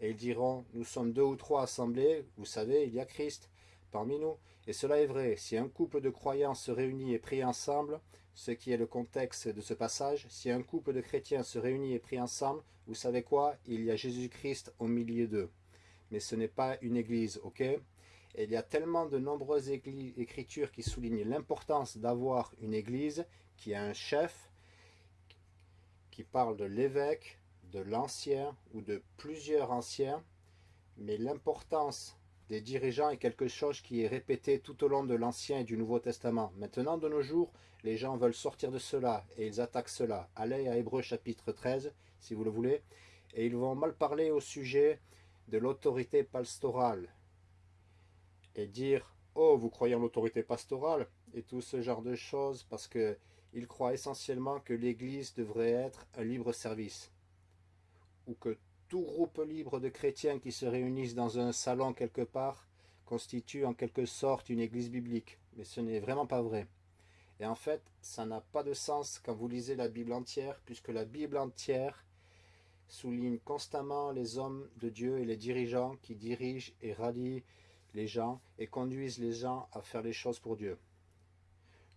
Et ils diront « nous sommes deux ou trois assemblés, vous savez, il y a Christ parmi nous ». Et cela est vrai, si un couple de croyants se réunit et prie ensemble, ce qui est le contexte de ce passage, si un couple de chrétiens se réunit et prie ensemble, vous savez quoi Il y a Jésus-Christ au milieu d'eux. Mais ce n'est pas une église, ok? Il y a tellement de nombreuses écritures qui soulignent l'importance d'avoir une église qui a un chef, qui parle de l'évêque, de l'ancien ou de plusieurs anciens, mais l'importance des dirigeants est quelque chose qui est répété tout au long de l'Ancien et du Nouveau Testament. Maintenant, de nos jours, les gens veulent sortir de cela et ils attaquent cela. Allez à Hébreu chapitre 13, si vous le voulez, et ils vont mal parler au sujet de l'autorité pastorale, et dire « Oh, vous croyez en l'autorité pastorale ?» et tout ce genre de choses parce qu'ils croient essentiellement que l'Église devrait être un libre service ou que tout groupe libre de chrétiens qui se réunissent dans un salon quelque part constitue en quelque sorte une église biblique. Mais ce n'est vraiment pas vrai. Et en fait, ça n'a pas de sens quand vous lisez la Bible entière, puisque la Bible entière souligne constamment les hommes de Dieu et les dirigeants qui dirigent et rallient les gens et conduisent les gens à faire les choses pour Dieu.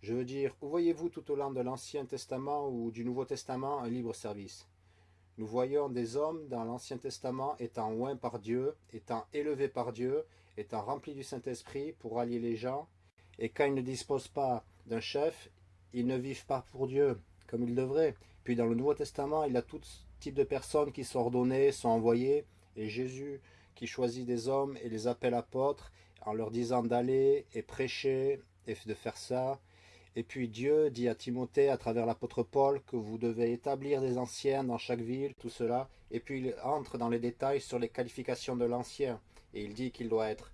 Je veux dire, où voyez-vous tout au long de l'Ancien Testament ou du Nouveau Testament un libre service? Nous voyons des hommes dans l'Ancien Testament étant oints par Dieu, étant élevés par Dieu, étant remplis du Saint-Esprit pour allier les gens, et quand ils ne disposent pas d'un chef, ils ne vivent pas pour Dieu comme ils devraient. Puis dans le Nouveau Testament, il y a tout type de personnes qui sont ordonnées, sont envoyées, et Jésus qui choisit des hommes et les appelle apôtres en leur disant d'aller et prêcher et de faire ça. Et puis Dieu dit à Timothée à travers l'apôtre Paul que vous devez établir des anciens dans chaque ville, tout cela. Et puis il entre dans les détails sur les qualifications de l'ancien. Et il dit qu'il doit être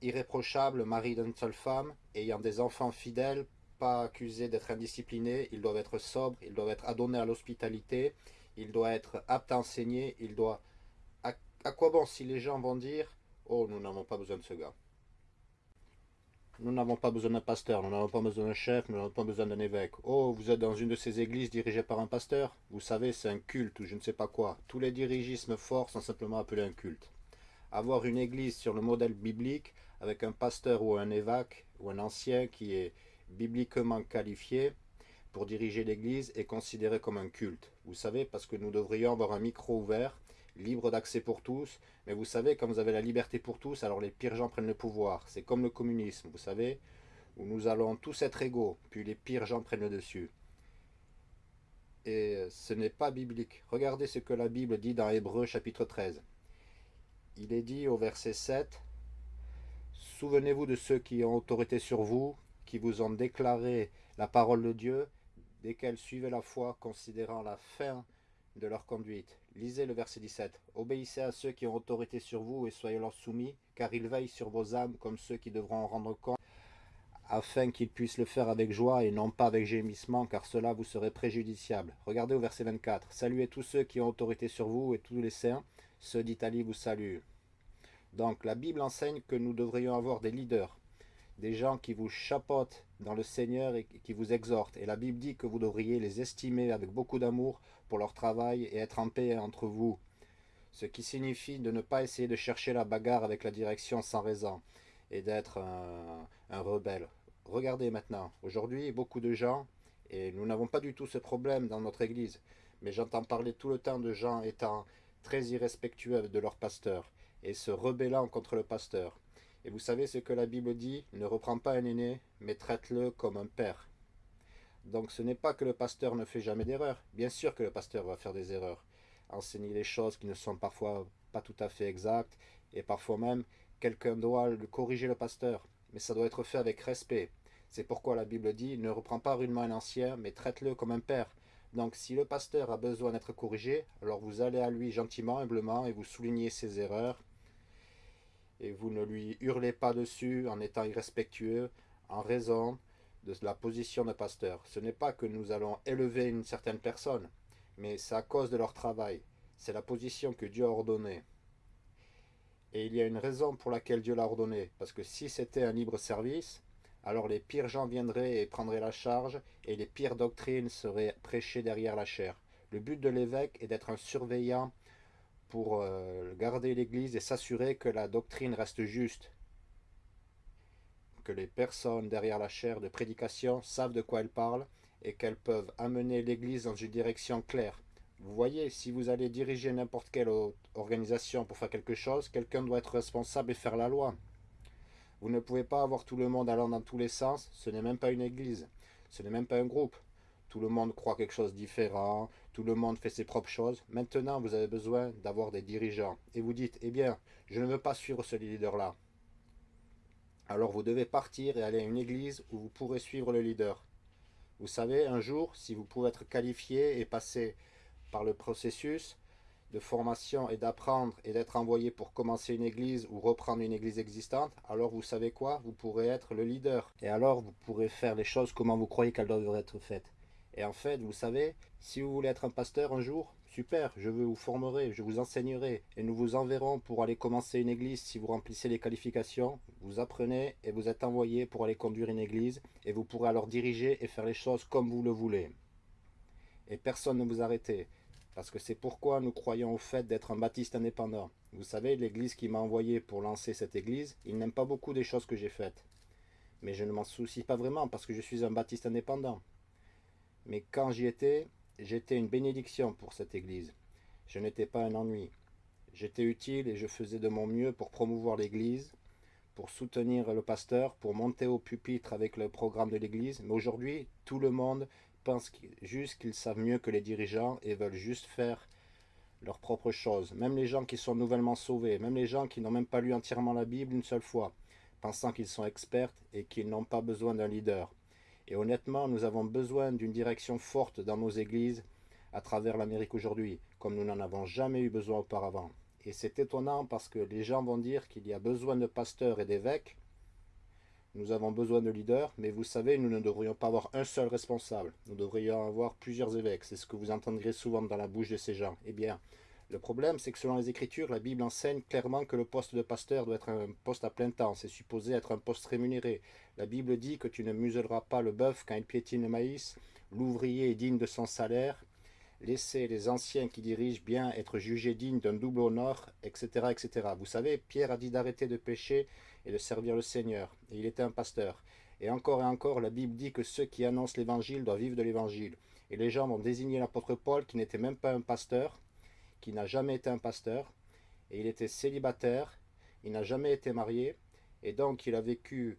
irréprochable, mari d'une seule femme, ayant des enfants fidèles, pas accusés d'être indisciplinés, ils doivent être sobres, ils doivent être adonnés à l'hospitalité, il doit être apte à enseigner, il doit à quoi bon si les gens vont dire « Oh, nous n'avons pas besoin de ce gars. Nous n'avons pas besoin d'un pasteur, nous n'avons pas besoin d'un chef, nous n'avons pas besoin d'un évêque. Oh, vous êtes dans une de ces églises dirigées par un pasteur Vous savez, c'est un culte ou je ne sais pas quoi. Tous les dirigismes forts sont simplement appelés un culte. Avoir une église sur le modèle biblique, avec un pasteur ou un évêque, ou un ancien qui est bibliquement qualifié pour diriger l'église, est considéré comme un culte. Vous savez, parce que nous devrions avoir un micro ouvert libre d'accès pour tous. Mais vous savez, quand vous avez la liberté pour tous, alors les pires gens prennent le pouvoir. C'est comme le communisme, vous savez, où nous allons tous être égaux, puis les pires gens prennent le dessus. Et ce n'est pas biblique. Regardez ce que la Bible dit dans Hébreu chapitre 13. Il est dit au verset 7, « Souvenez-vous de ceux qui ont autorité sur vous, qui vous ont déclaré la parole de Dieu, desquels suivez la foi, considérant la fin de leur conduite. Lisez le verset 17. Obéissez à ceux qui ont autorité sur vous et soyez leur soumis, car ils veillent sur vos âmes comme ceux qui devront en rendre compte, afin qu'ils puissent le faire avec joie et non pas avec gémissement, car cela vous serait préjudiciable. Regardez au verset 24. Saluez tous ceux qui ont autorité sur vous et tous les saints. Ceux d'Italie vous saluent. Donc la Bible enseigne que nous devrions avoir des leaders, des gens qui vous chapotent dans le Seigneur et qui vous exhortent. Et la Bible dit que vous devriez les estimer avec beaucoup d'amour pour leur travail et être en paix entre vous. Ce qui signifie de ne pas essayer de chercher la bagarre avec la direction sans raison et d'être un, un rebelle. Regardez maintenant, aujourd'hui, beaucoup de gens, et nous n'avons pas du tout ce problème dans notre église, mais j'entends parler tout le temps de gens étant très irrespectueux de leur pasteur et se rebellant contre le pasteur. Et vous savez ce que la Bible dit Ne reprends pas un aîné, mais traite-le comme un père. Donc ce n'est pas que le pasteur ne fait jamais d'erreur. Bien sûr que le pasteur va faire des erreurs. Enseigner des choses qui ne sont parfois pas tout à fait exactes. Et parfois même, quelqu'un doit corriger le pasteur. Mais ça doit être fait avec respect. C'est pourquoi la Bible dit Ne reprends pas rudement un ancien, mais traite-le comme un père. Donc si le pasteur a besoin d'être corrigé, alors vous allez à lui gentiment, humblement, et vous soulignez ses erreurs, et vous ne lui hurlez pas dessus en étant irrespectueux en raison de la position de pasteur. Ce n'est pas que nous allons élever une certaine personne, mais c'est à cause de leur travail. C'est la position que Dieu a ordonnée. Et il y a une raison pour laquelle Dieu l'a ordonnée. Parce que si c'était un libre service, alors les pires gens viendraient et prendraient la charge, et les pires doctrines seraient prêchées derrière la chair. Le but de l'évêque est d'être un surveillant pour euh, garder l'Église et s'assurer que la doctrine reste juste, que les personnes derrière la chaire de prédication savent de quoi elles parlent et qu'elles peuvent amener l'Église dans une direction claire. Vous voyez, si vous allez diriger n'importe quelle organisation pour faire quelque chose, quelqu'un doit être responsable et faire la loi. Vous ne pouvez pas avoir tout le monde allant dans tous les sens, ce n'est même pas une église, ce n'est même pas un groupe. Tout le monde croit quelque chose de différent, tout le monde fait ses propres choses. Maintenant, vous avez besoin d'avoir des dirigeants. Et vous dites, eh bien, je ne veux pas suivre ce leader-là. Alors vous devez partir et aller à une église où vous pourrez suivre le leader. Vous savez, un jour, si vous pouvez être qualifié et passer par le processus de formation et d'apprendre et d'être envoyé pour commencer une église ou reprendre une église existante, alors vous savez quoi? Vous pourrez être le leader. Et alors vous pourrez faire les choses comment vous croyez qu'elles doivent être faites. Et en fait, vous savez, si vous voulez être un pasteur un jour, super, je vous formerai, je vous enseignerai, et nous vous enverrons pour aller commencer une église si vous remplissez les qualifications. Vous apprenez et vous êtes envoyé pour aller conduire une église, et vous pourrez alors diriger et faire les choses comme vous le voulez. Et personne ne vous arrêtez, parce que c'est pourquoi nous croyons au fait d'être un baptiste indépendant. Vous savez, l'église qui m'a envoyé pour lancer cette église, il n'aime pas beaucoup des choses que j'ai faites. Mais je ne m'en soucie pas vraiment parce que je suis un baptiste indépendant. Mais quand j'y étais, j'étais une bénédiction pour cette église. Je n'étais pas un ennui. J'étais utile et je faisais de mon mieux pour promouvoir l'église, pour soutenir le pasteur, pour monter au pupitre avec le programme de l'église. Mais aujourd'hui, tout le monde pense juste qu'ils savent mieux que les dirigeants et veulent juste faire leurs propres choses. Même les gens qui sont nouvellement sauvés, même les gens qui n'ont même pas lu entièrement la Bible une seule fois, pensant qu'ils sont experts et qu'ils n'ont pas besoin d'un leader. Et honnêtement, nous avons besoin d'une direction forte dans nos églises à travers l'Amérique aujourd'hui, comme nous n'en avons jamais eu besoin auparavant. Et c'est étonnant parce que les gens vont dire qu'il y a besoin de pasteurs et d'évêques. Nous avons besoin de leaders, mais vous savez, nous ne devrions pas avoir un seul responsable. Nous devrions avoir plusieurs évêques. C'est ce que vous entendrez souvent dans la bouche de ces gens. Eh bien, le problème, c'est que selon les Écritures, la Bible enseigne clairement que le poste de pasteur doit être un poste à plein temps. C'est supposé être un poste rémunéré. La Bible dit que tu ne muselleras pas le bœuf quand il piétine le maïs. L'ouvrier est digne de son salaire. Laissez les anciens qui dirigent bien être jugés dignes d'un double honneur, etc., etc. Vous savez, Pierre a dit d'arrêter de pécher et de servir le Seigneur. Et il était un pasteur. Et encore et encore, la Bible dit que ceux qui annoncent l'évangile doivent vivre de l'évangile. Et les gens vont désigner l'apôtre Paul, qui n'était même pas un pasteur, qui n'a jamais été un pasteur, et il était célibataire, il n'a jamais été marié, et donc il a vécu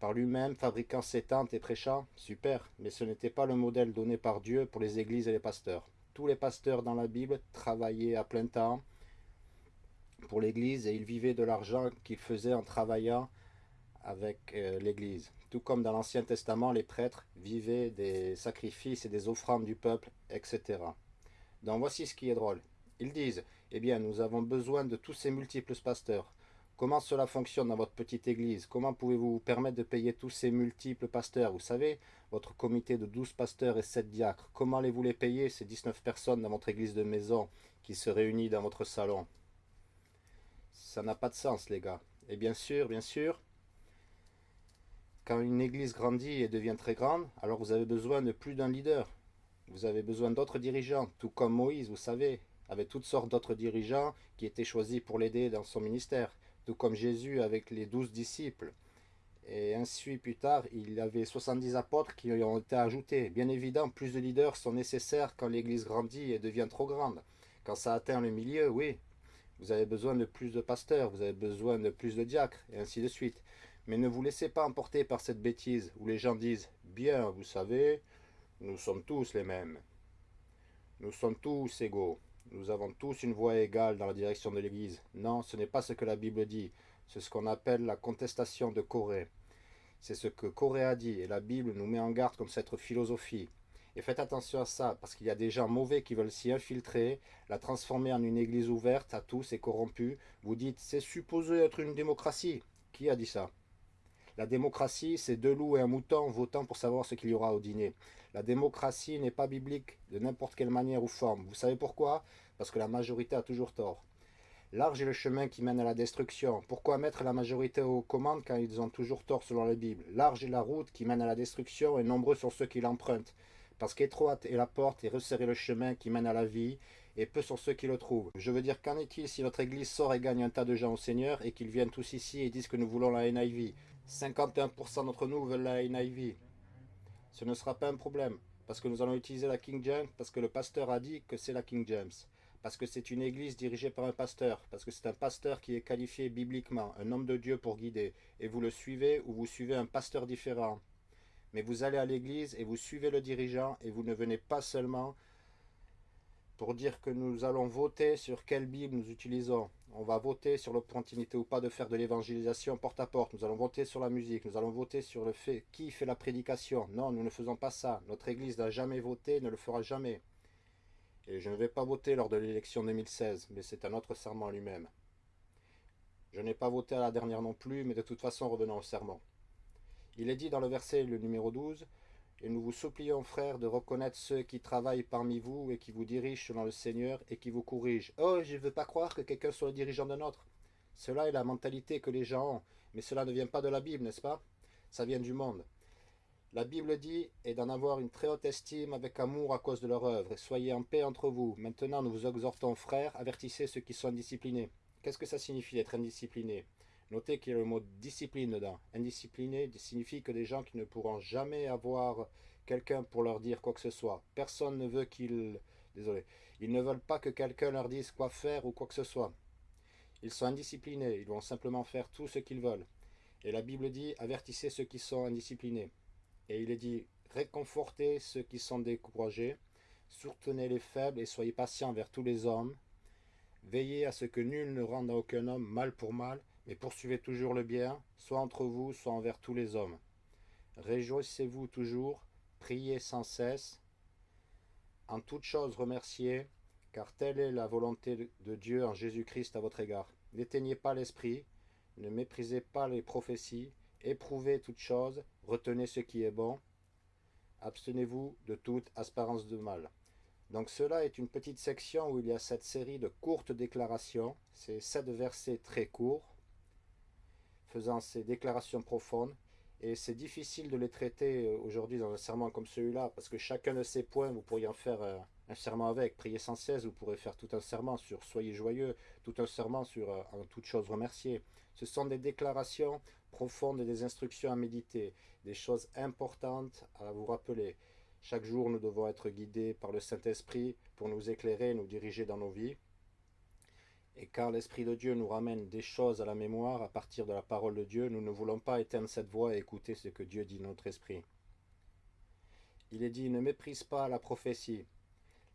par lui-même, fabriquant ses tentes et prêchant, super, mais ce n'était pas le modèle donné par Dieu pour les églises et les pasteurs. Tous les pasteurs dans la Bible travaillaient à plein temps pour l'église et ils vivaient de l'argent qu'ils faisaient en travaillant avec euh, l'église. Tout comme dans l'Ancien Testament, les prêtres vivaient des sacrifices et des offrandes du peuple, etc. Donc voici ce qui est drôle. Ils disent, eh bien, nous avons besoin de tous ces multiples pasteurs. Comment cela fonctionne dans votre petite église? Comment pouvez-vous vous permettre de payer tous ces multiples pasteurs? Vous savez, votre comité de 12 pasteurs et 7 diacres, comment allez-vous les payer, ces 19 personnes dans votre église de maison qui se réunissent dans votre salon? Ça n'a pas de sens, les gars. Et bien sûr, bien sûr, Quand une église grandit et devient très grande, alors vous avez besoin de plus d'un leader. Vous avez besoin d'autres dirigeants, tout comme Moïse, vous savez, avec toutes sortes d'autres dirigeants qui étaient choisis pour l'aider dans son ministère, tout comme Jésus avec les douze disciples. Et ainsi, plus tard, il y avait 70 apôtres qui ont été ajoutés. Bien évidemment, plus de leaders sont nécessaires quand l'église grandit et devient trop grande. Quand ça atteint le milieu, oui, vous avez besoin de plus de pasteurs, vous avez besoin de plus de diacres, et ainsi de suite. Mais ne vous laissez pas emporter par cette bêtise où les gens disent « Bien, vous savez, nous sommes tous les mêmes. Nous sommes tous égaux. Nous avons tous une voix égale dans la direction de l'Église. » Non, ce n'est pas ce que la Bible dit. C'est ce qu'on appelle la contestation de Corée. C'est ce que Corée a dit, et la Bible nous met en garde contre cette philosophie. Et faites attention à ça, parce qu'il y a des gens mauvais qui veulent s'y infiltrer, la transformer en une église ouverte à tous et corrompue. Vous dites, c'est supposé être une démocratie. Qui a dit ça? La démocratie, c'est deux loups et un mouton votant pour savoir ce qu'il y aura au dîner. La démocratie n'est pas biblique de n'importe quelle manière ou forme. Vous savez pourquoi? Parce que la majorité a toujours tort. Large est le chemin qui mène à la destruction. Pourquoi mettre la majorité aux commandes quand ils ont toujours tort selon la Bible Large est la route qui mène à la destruction et nombreux sont ceux qui l'empruntent. Parce qu'étroite est la porte et resserré le chemin qui mène à la vie, et peu sont ceux qui le trouvent. Je veux dire, qu'en est-il si notre église sort et gagne un tas de gens au Seigneur, et qu'ils viennent tous ici et disent que nous voulons la NIV 51% d'entre nous veulent la NIV. Ce ne sera pas un problème, parce que nous allons utiliser la King James, parce que le pasteur a dit que c'est la King James parce que c'est une église dirigée par un pasteur, parce que c'est un pasteur qui est qualifié bibliquement, un homme de Dieu pour guider, et vous le suivez ou vous suivez un pasteur différent. Mais vous allez à l'église et vous suivez le dirigeant, et vous ne venez pas seulement pour dire que nous allons voter sur quelle Bible nous utilisons. On va voter sur l'opportunité ou pas de faire de l'évangélisation porte à porte. Nous allons voter sur la musique. Nous allons voter sur le fait qui fait la prédication. Non, nous ne faisons pas ça. Notre Église n'a jamais voté, ne le fera jamais. Et je ne vais pas voter lors de l'élection 2016, mais c'est un autre serment lui-même. Je n'ai pas voté à la dernière non plus, mais de toute façon revenons au serment. Il est dit dans le verset le numéro 12, « Et nous vous supplions, frères, de reconnaître ceux qui travaillent parmi vous et qui vous dirigent selon le Seigneur et qui vous corrigent. Oh, je ne veux pas croire que quelqu'un soit le dirigeant d'un autre. Cela est la mentalité que les gens ont, mais cela ne vient pas de la Bible, n'est-ce pas? Ça vient du monde. La Bible dit « et d'en avoir une très haute estime avec amour à cause de leur œuvre, soyez en paix entre vous. Maintenant nous vous exhortons, frères, avertissez ceux qui sont indisciplinés. » Qu'est-ce que ça signifie d'être indiscipliné? Notez qu'il y a le mot discipline dedans. Indiscipliné signifie que des gens qui ne pourront jamais avoir quelqu'un pour leur dire quoi que ce soit. Personne ne veut qu'ils... Désolé. Ils ne veulent pas que quelqu'un leur dise quoi faire ou quoi que ce soit. Ils sont indisciplinés, ils vont simplement faire tout ce qu'ils veulent. Et la Bible dit, avertissez ceux qui sont indisciplinés. Et il est dit, réconfortez ceux qui sont découragés, soutenez les faibles et soyez patients vers tous les hommes. Veillez à ce que nul ne rende à aucun homme mal pour mal, mais poursuivez toujours le bien, soit entre vous, soit envers tous les hommes. Réjouissez-vous toujours, priez sans cesse, en toute chose remerciez, car telle est la volonté de Dieu en Jésus-Christ à votre égard. N'éteignez pas l'esprit, ne méprisez pas les prophéties, éprouvez toutes choses, retenez ce qui est bon, abstenez-vous de toute aspérance de mal. Donc cela est une petite section où il y a cette série de courtes déclarations, c'est sept versets très courts, faisant ces déclarations profondes, et c'est difficile de les traiter euh, aujourd'hui dans un serment comme celui-là, parce que chacun de ces points, vous pourriez en faire euh, un serment avec, prier sans cesse, vous pourrez faire tout un serment sur soyez joyeux, tout un serment sur euh, en toute chose remercier. Ce sont des déclarations profondes et des instructions à méditer, des choses importantes à vous rappeler. Chaque jour, nous devons être guidés par le Saint-Esprit pour nous éclairer et nous diriger dans nos vies. Et car l'Esprit de Dieu nous ramène des choses à la mémoire à partir de la parole de Dieu, nous ne voulons pas éteindre cette voix et écouter ce que Dieu dit notre esprit. Il est dit, ne méprise pas la prophétie.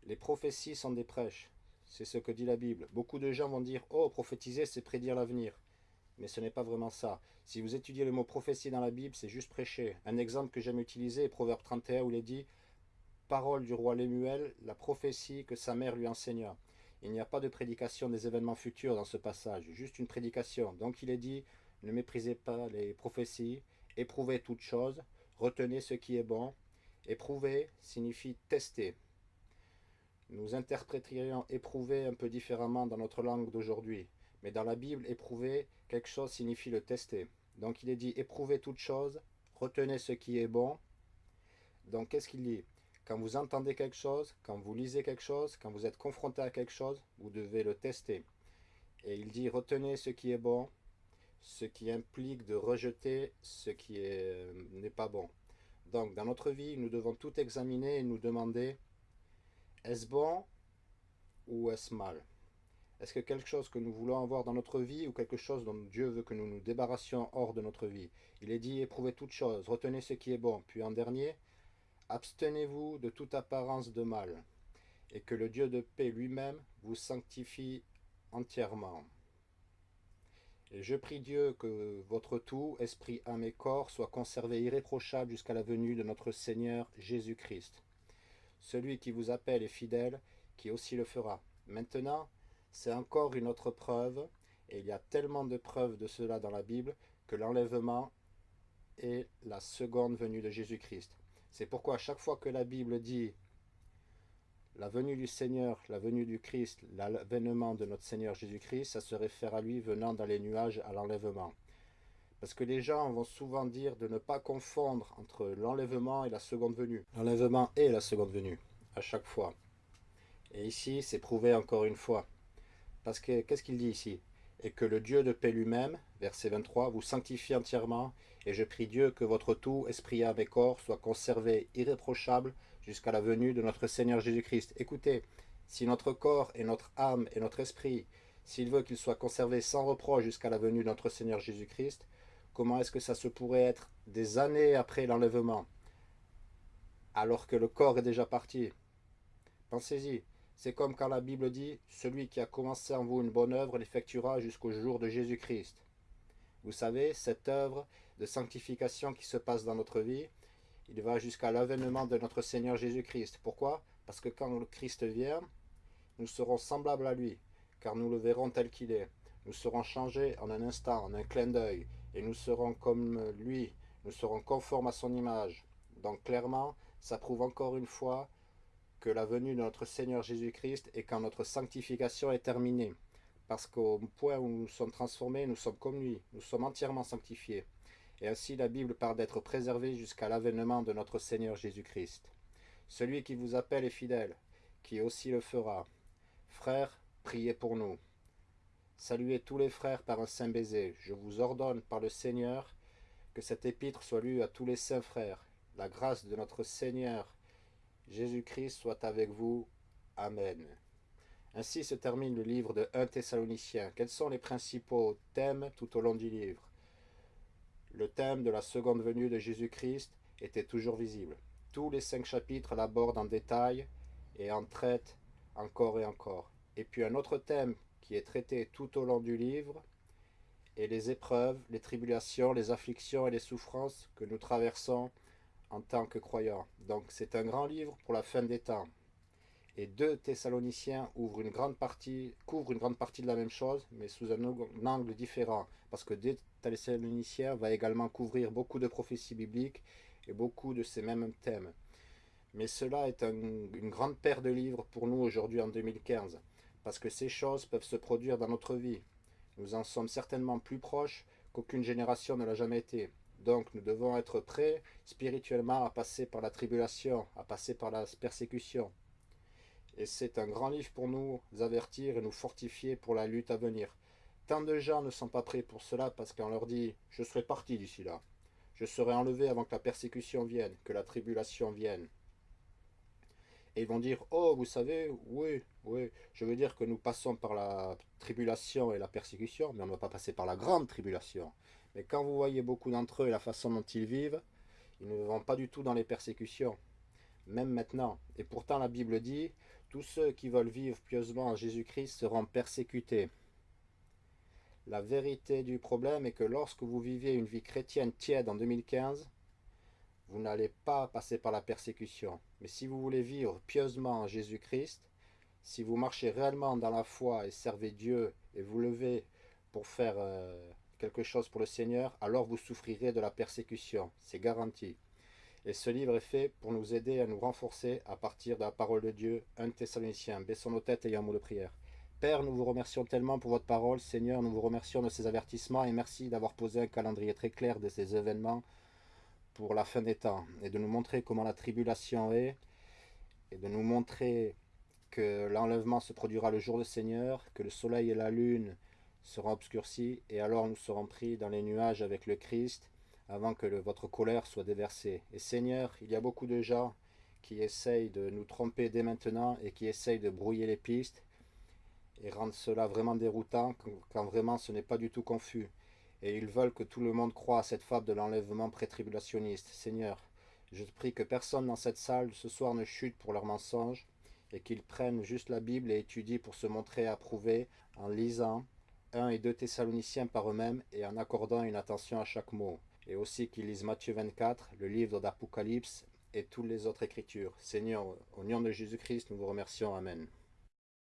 Les prophéties sont des prêches. C'est ce que dit la Bible. Beaucoup de gens vont dire, oh, prophétiser, c'est prédire l'avenir mais ce n'est pas vraiment ça. Si vous étudiez le mot prophétie dans la Bible, c'est juste prêcher. Un exemple que j'aime utiliser est Proverbe 31 où il est dit « Parole du roi Lémuel, la prophétie que sa mère lui enseigna ». Il n'y a pas de prédication des événements futurs dans ce passage, juste une prédication. Donc il est dit « Ne méprisez pas les prophéties, éprouvez toutes choses, retenez ce qui est bon ». Éprouver signifie tester. Nous interpréterions éprouver un peu différemment dans notre langue d'aujourd'hui. Mais dans la Bible, éprouver quelque chose signifie le tester. Donc il est dit éprouver toute chose, retenez ce qui est bon. Donc qu'est-ce qu'il dit? Quand vous entendez quelque chose, quand vous lisez quelque chose, quand vous êtes confronté à quelque chose, vous devez le tester. Et il dit retenez ce qui est bon, ce qui implique de rejeter ce qui euh, n'est pas bon. Donc dans notre vie, nous devons tout examiner et nous demander est-ce bon ou est-ce mal? Est-ce que quelque chose que nous voulons avoir dans notre vie ou quelque chose dont Dieu veut que nous nous débarrassions hors de notre vie? Il est dit éprouvez toutes choses, retenez ce qui est bon. Puis en dernier, abstenez-vous de toute apparence de mal et que le Dieu de paix lui-même vous sanctifie entièrement. Et je prie Dieu que votre tout, esprit, âme et corps, soit conservé irréprochable jusqu'à la venue de notre Seigneur Jésus-Christ. Celui qui vous appelle est fidèle, qui aussi le fera. Maintenant, c'est encore une autre preuve, et il y a tellement de preuves de cela dans la Bible, que l'enlèvement est la seconde venue de Jésus-Christ. C'est pourquoi à chaque fois que la Bible dit la venue du Seigneur, la venue du Christ, l'avènement de notre Seigneur Jésus-Christ, ça se réfère à lui venant dans les nuages à l'enlèvement. Parce que les gens vont souvent dire de ne pas confondre entre l'enlèvement et la seconde venue. L'enlèvement et la seconde venue, à chaque fois. Et ici, c'est prouvé encore une fois. Parce que, qu'est-ce qu'il dit ici? Et que le Dieu de paix lui-même, verset 23, vous sanctifie entièrement, et je prie Dieu que votre tout, esprit, âme et corps, soit conservé irréprochable jusqu'à la venue de notre Seigneur Jésus-Christ. Écoutez, si notre corps et notre âme et notre esprit, s'il veut qu'ils soient conservés sans reproche jusqu'à la venue de notre Seigneur Jésus-Christ, comment est-ce que ça se pourrait être des années après l'enlèvement, alors que le corps est déjà parti? Pensez-y, c'est comme quand la Bible dit « Celui qui a commencé en vous une bonne œuvre l'effectuera jusqu'au jour de Jésus-Christ ». Vous savez, cette œuvre de sanctification qui se passe dans notre vie, il va jusqu'à l'avènement de notre Seigneur Jésus-Christ. Pourquoi? Parce que quand le Christ vient, nous serons semblables à lui, car nous le verrons tel qu'il est. Nous serons changés en un instant, en un clin d'œil, et nous serons comme lui, nous serons conformes à son image. Donc clairement, ça prouve encore une fois que la venue de notre Seigneur Jésus-Christ est quand notre sanctification est terminée. Parce qu'au point où nous sommes transformés, nous sommes comme lui, nous sommes entièrement sanctifiés. Et ainsi la Bible parle d'être préservé jusqu'à l'avènement de notre Seigneur Jésus-Christ. Celui qui vous appelle est fidèle, qui aussi le fera. Frères, priez pour nous. Saluez tous les frères par un saint baiser. Je vous ordonne par le Seigneur que cette épître soit lue à tous les saints frères. La grâce de notre Seigneur Jésus-Christ soit avec vous. Amen. Ainsi se termine le livre de 1 Thessaloniciens. Quels sont les principaux thèmes tout au long du livre? Le thème de la seconde venue de Jésus-Christ était toujours visible. Tous les cinq chapitres l'abordent en détail et en traitent encore et encore. Et puis un autre thème qui est traité tout au long du livre est les épreuves, les tribulations, les afflictions et les souffrances que nous traversons en tant que croyants. Donc c'est un grand livre pour la fin des temps. Et deux Thessaloniciens couvrent une grande partie de la même chose, mais sous un angle différent. Parce que deux Thessaloniciens va également couvrir beaucoup de prophéties bibliques et beaucoup de ces mêmes thèmes. Mais cela est une grande paire de livres pour nous aujourd'hui en 2015, parce que ces choses peuvent se produire dans notre vie. Nous en sommes certainement plus proches qu'aucune génération ne l'a jamais été. Donc nous devons être prêts spirituellement à passer par la tribulation, à passer par la persécution. Et c'est un grand livre pour nous avertir et nous fortifier pour la lutte à venir. Tant de gens ne sont pas prêts pour cela parce qu'on leur dit « je serai parti d'ici là ». Je serai enlevé avant que la persécution vienne, que la tribulation vienne. Et ils vont dire, oh, vous savez, oui, oui, je veux dire que nous passons par la tribulation et la persécution, mais on ne va pas passer par la grande tribulation. Mais quand vous voyez beaucoup d'entre eux et la façon dont ils vivent, ils ne vont pas du tout dans les persécutions, même maintenant. Et pourtant la Bible dit, tous ceux qui veulent vivre pieusement en Jésus-Christ seront persécutés. La vérité du problème est que lorsque vous vivez une vie chrétienne tiède en 2015, vous n'allez pas passer par la persécution. Mais si vous voulez vivre pieusement en Jésus-Christ, si vous marchez réellement dans la foi et servez Dieu et vous levez pour faire euh, quelque chose pour le Seigneur, alors vous souffrirez de la persécution. C'est garanti. Et ce livre est fait pour nous aider à nous renforcer à partir de la parole de Dieu, 1 Thessaloniciens. Baissons nos têtes et un mot de prière. Père, nous vous remercions tellement pour votre parole. Seigneur, nous vous remercions de ces avertissements et merci d'avoir posé un calendrier très clair de ces événements pour la fin des temps et de nous montrer comment la tribulation est et de nous montrer que l'enlèvement se produira le jour du Seigneur, que le soleil et la lune seront obscurcis et alors nous serons pris dans les nuages avec le Christ avant que votre colère soit déversée. Et Seigneur, il y a beaucoup de gens qui essayent de nous tromper dès maintenant et qui essayent de brouiller les pistes et rendre cela vraiment déroutant quand vraiment ce n'est pas du tout confus. Et ils veulent que tout le monde croie à cette fable de l'enlèvement pré-tribulationniste. Seigneur, je prie que personne dans cette salle ce soir ne chute pour leurs mensonges et qu'ils prennent juste la Bible et étudient pour se montrer approuvés en lisant 1 et 2 Thessaloniciens par eux-mêmes et en accordant une attention à chaque mot. Et aussi qu'ils lisent Matthieu 24, le livre d'Apocalypse et toutes les autres écritures. Seigneur, au nom de Jésus-Christ, nous vous remercions. Amen.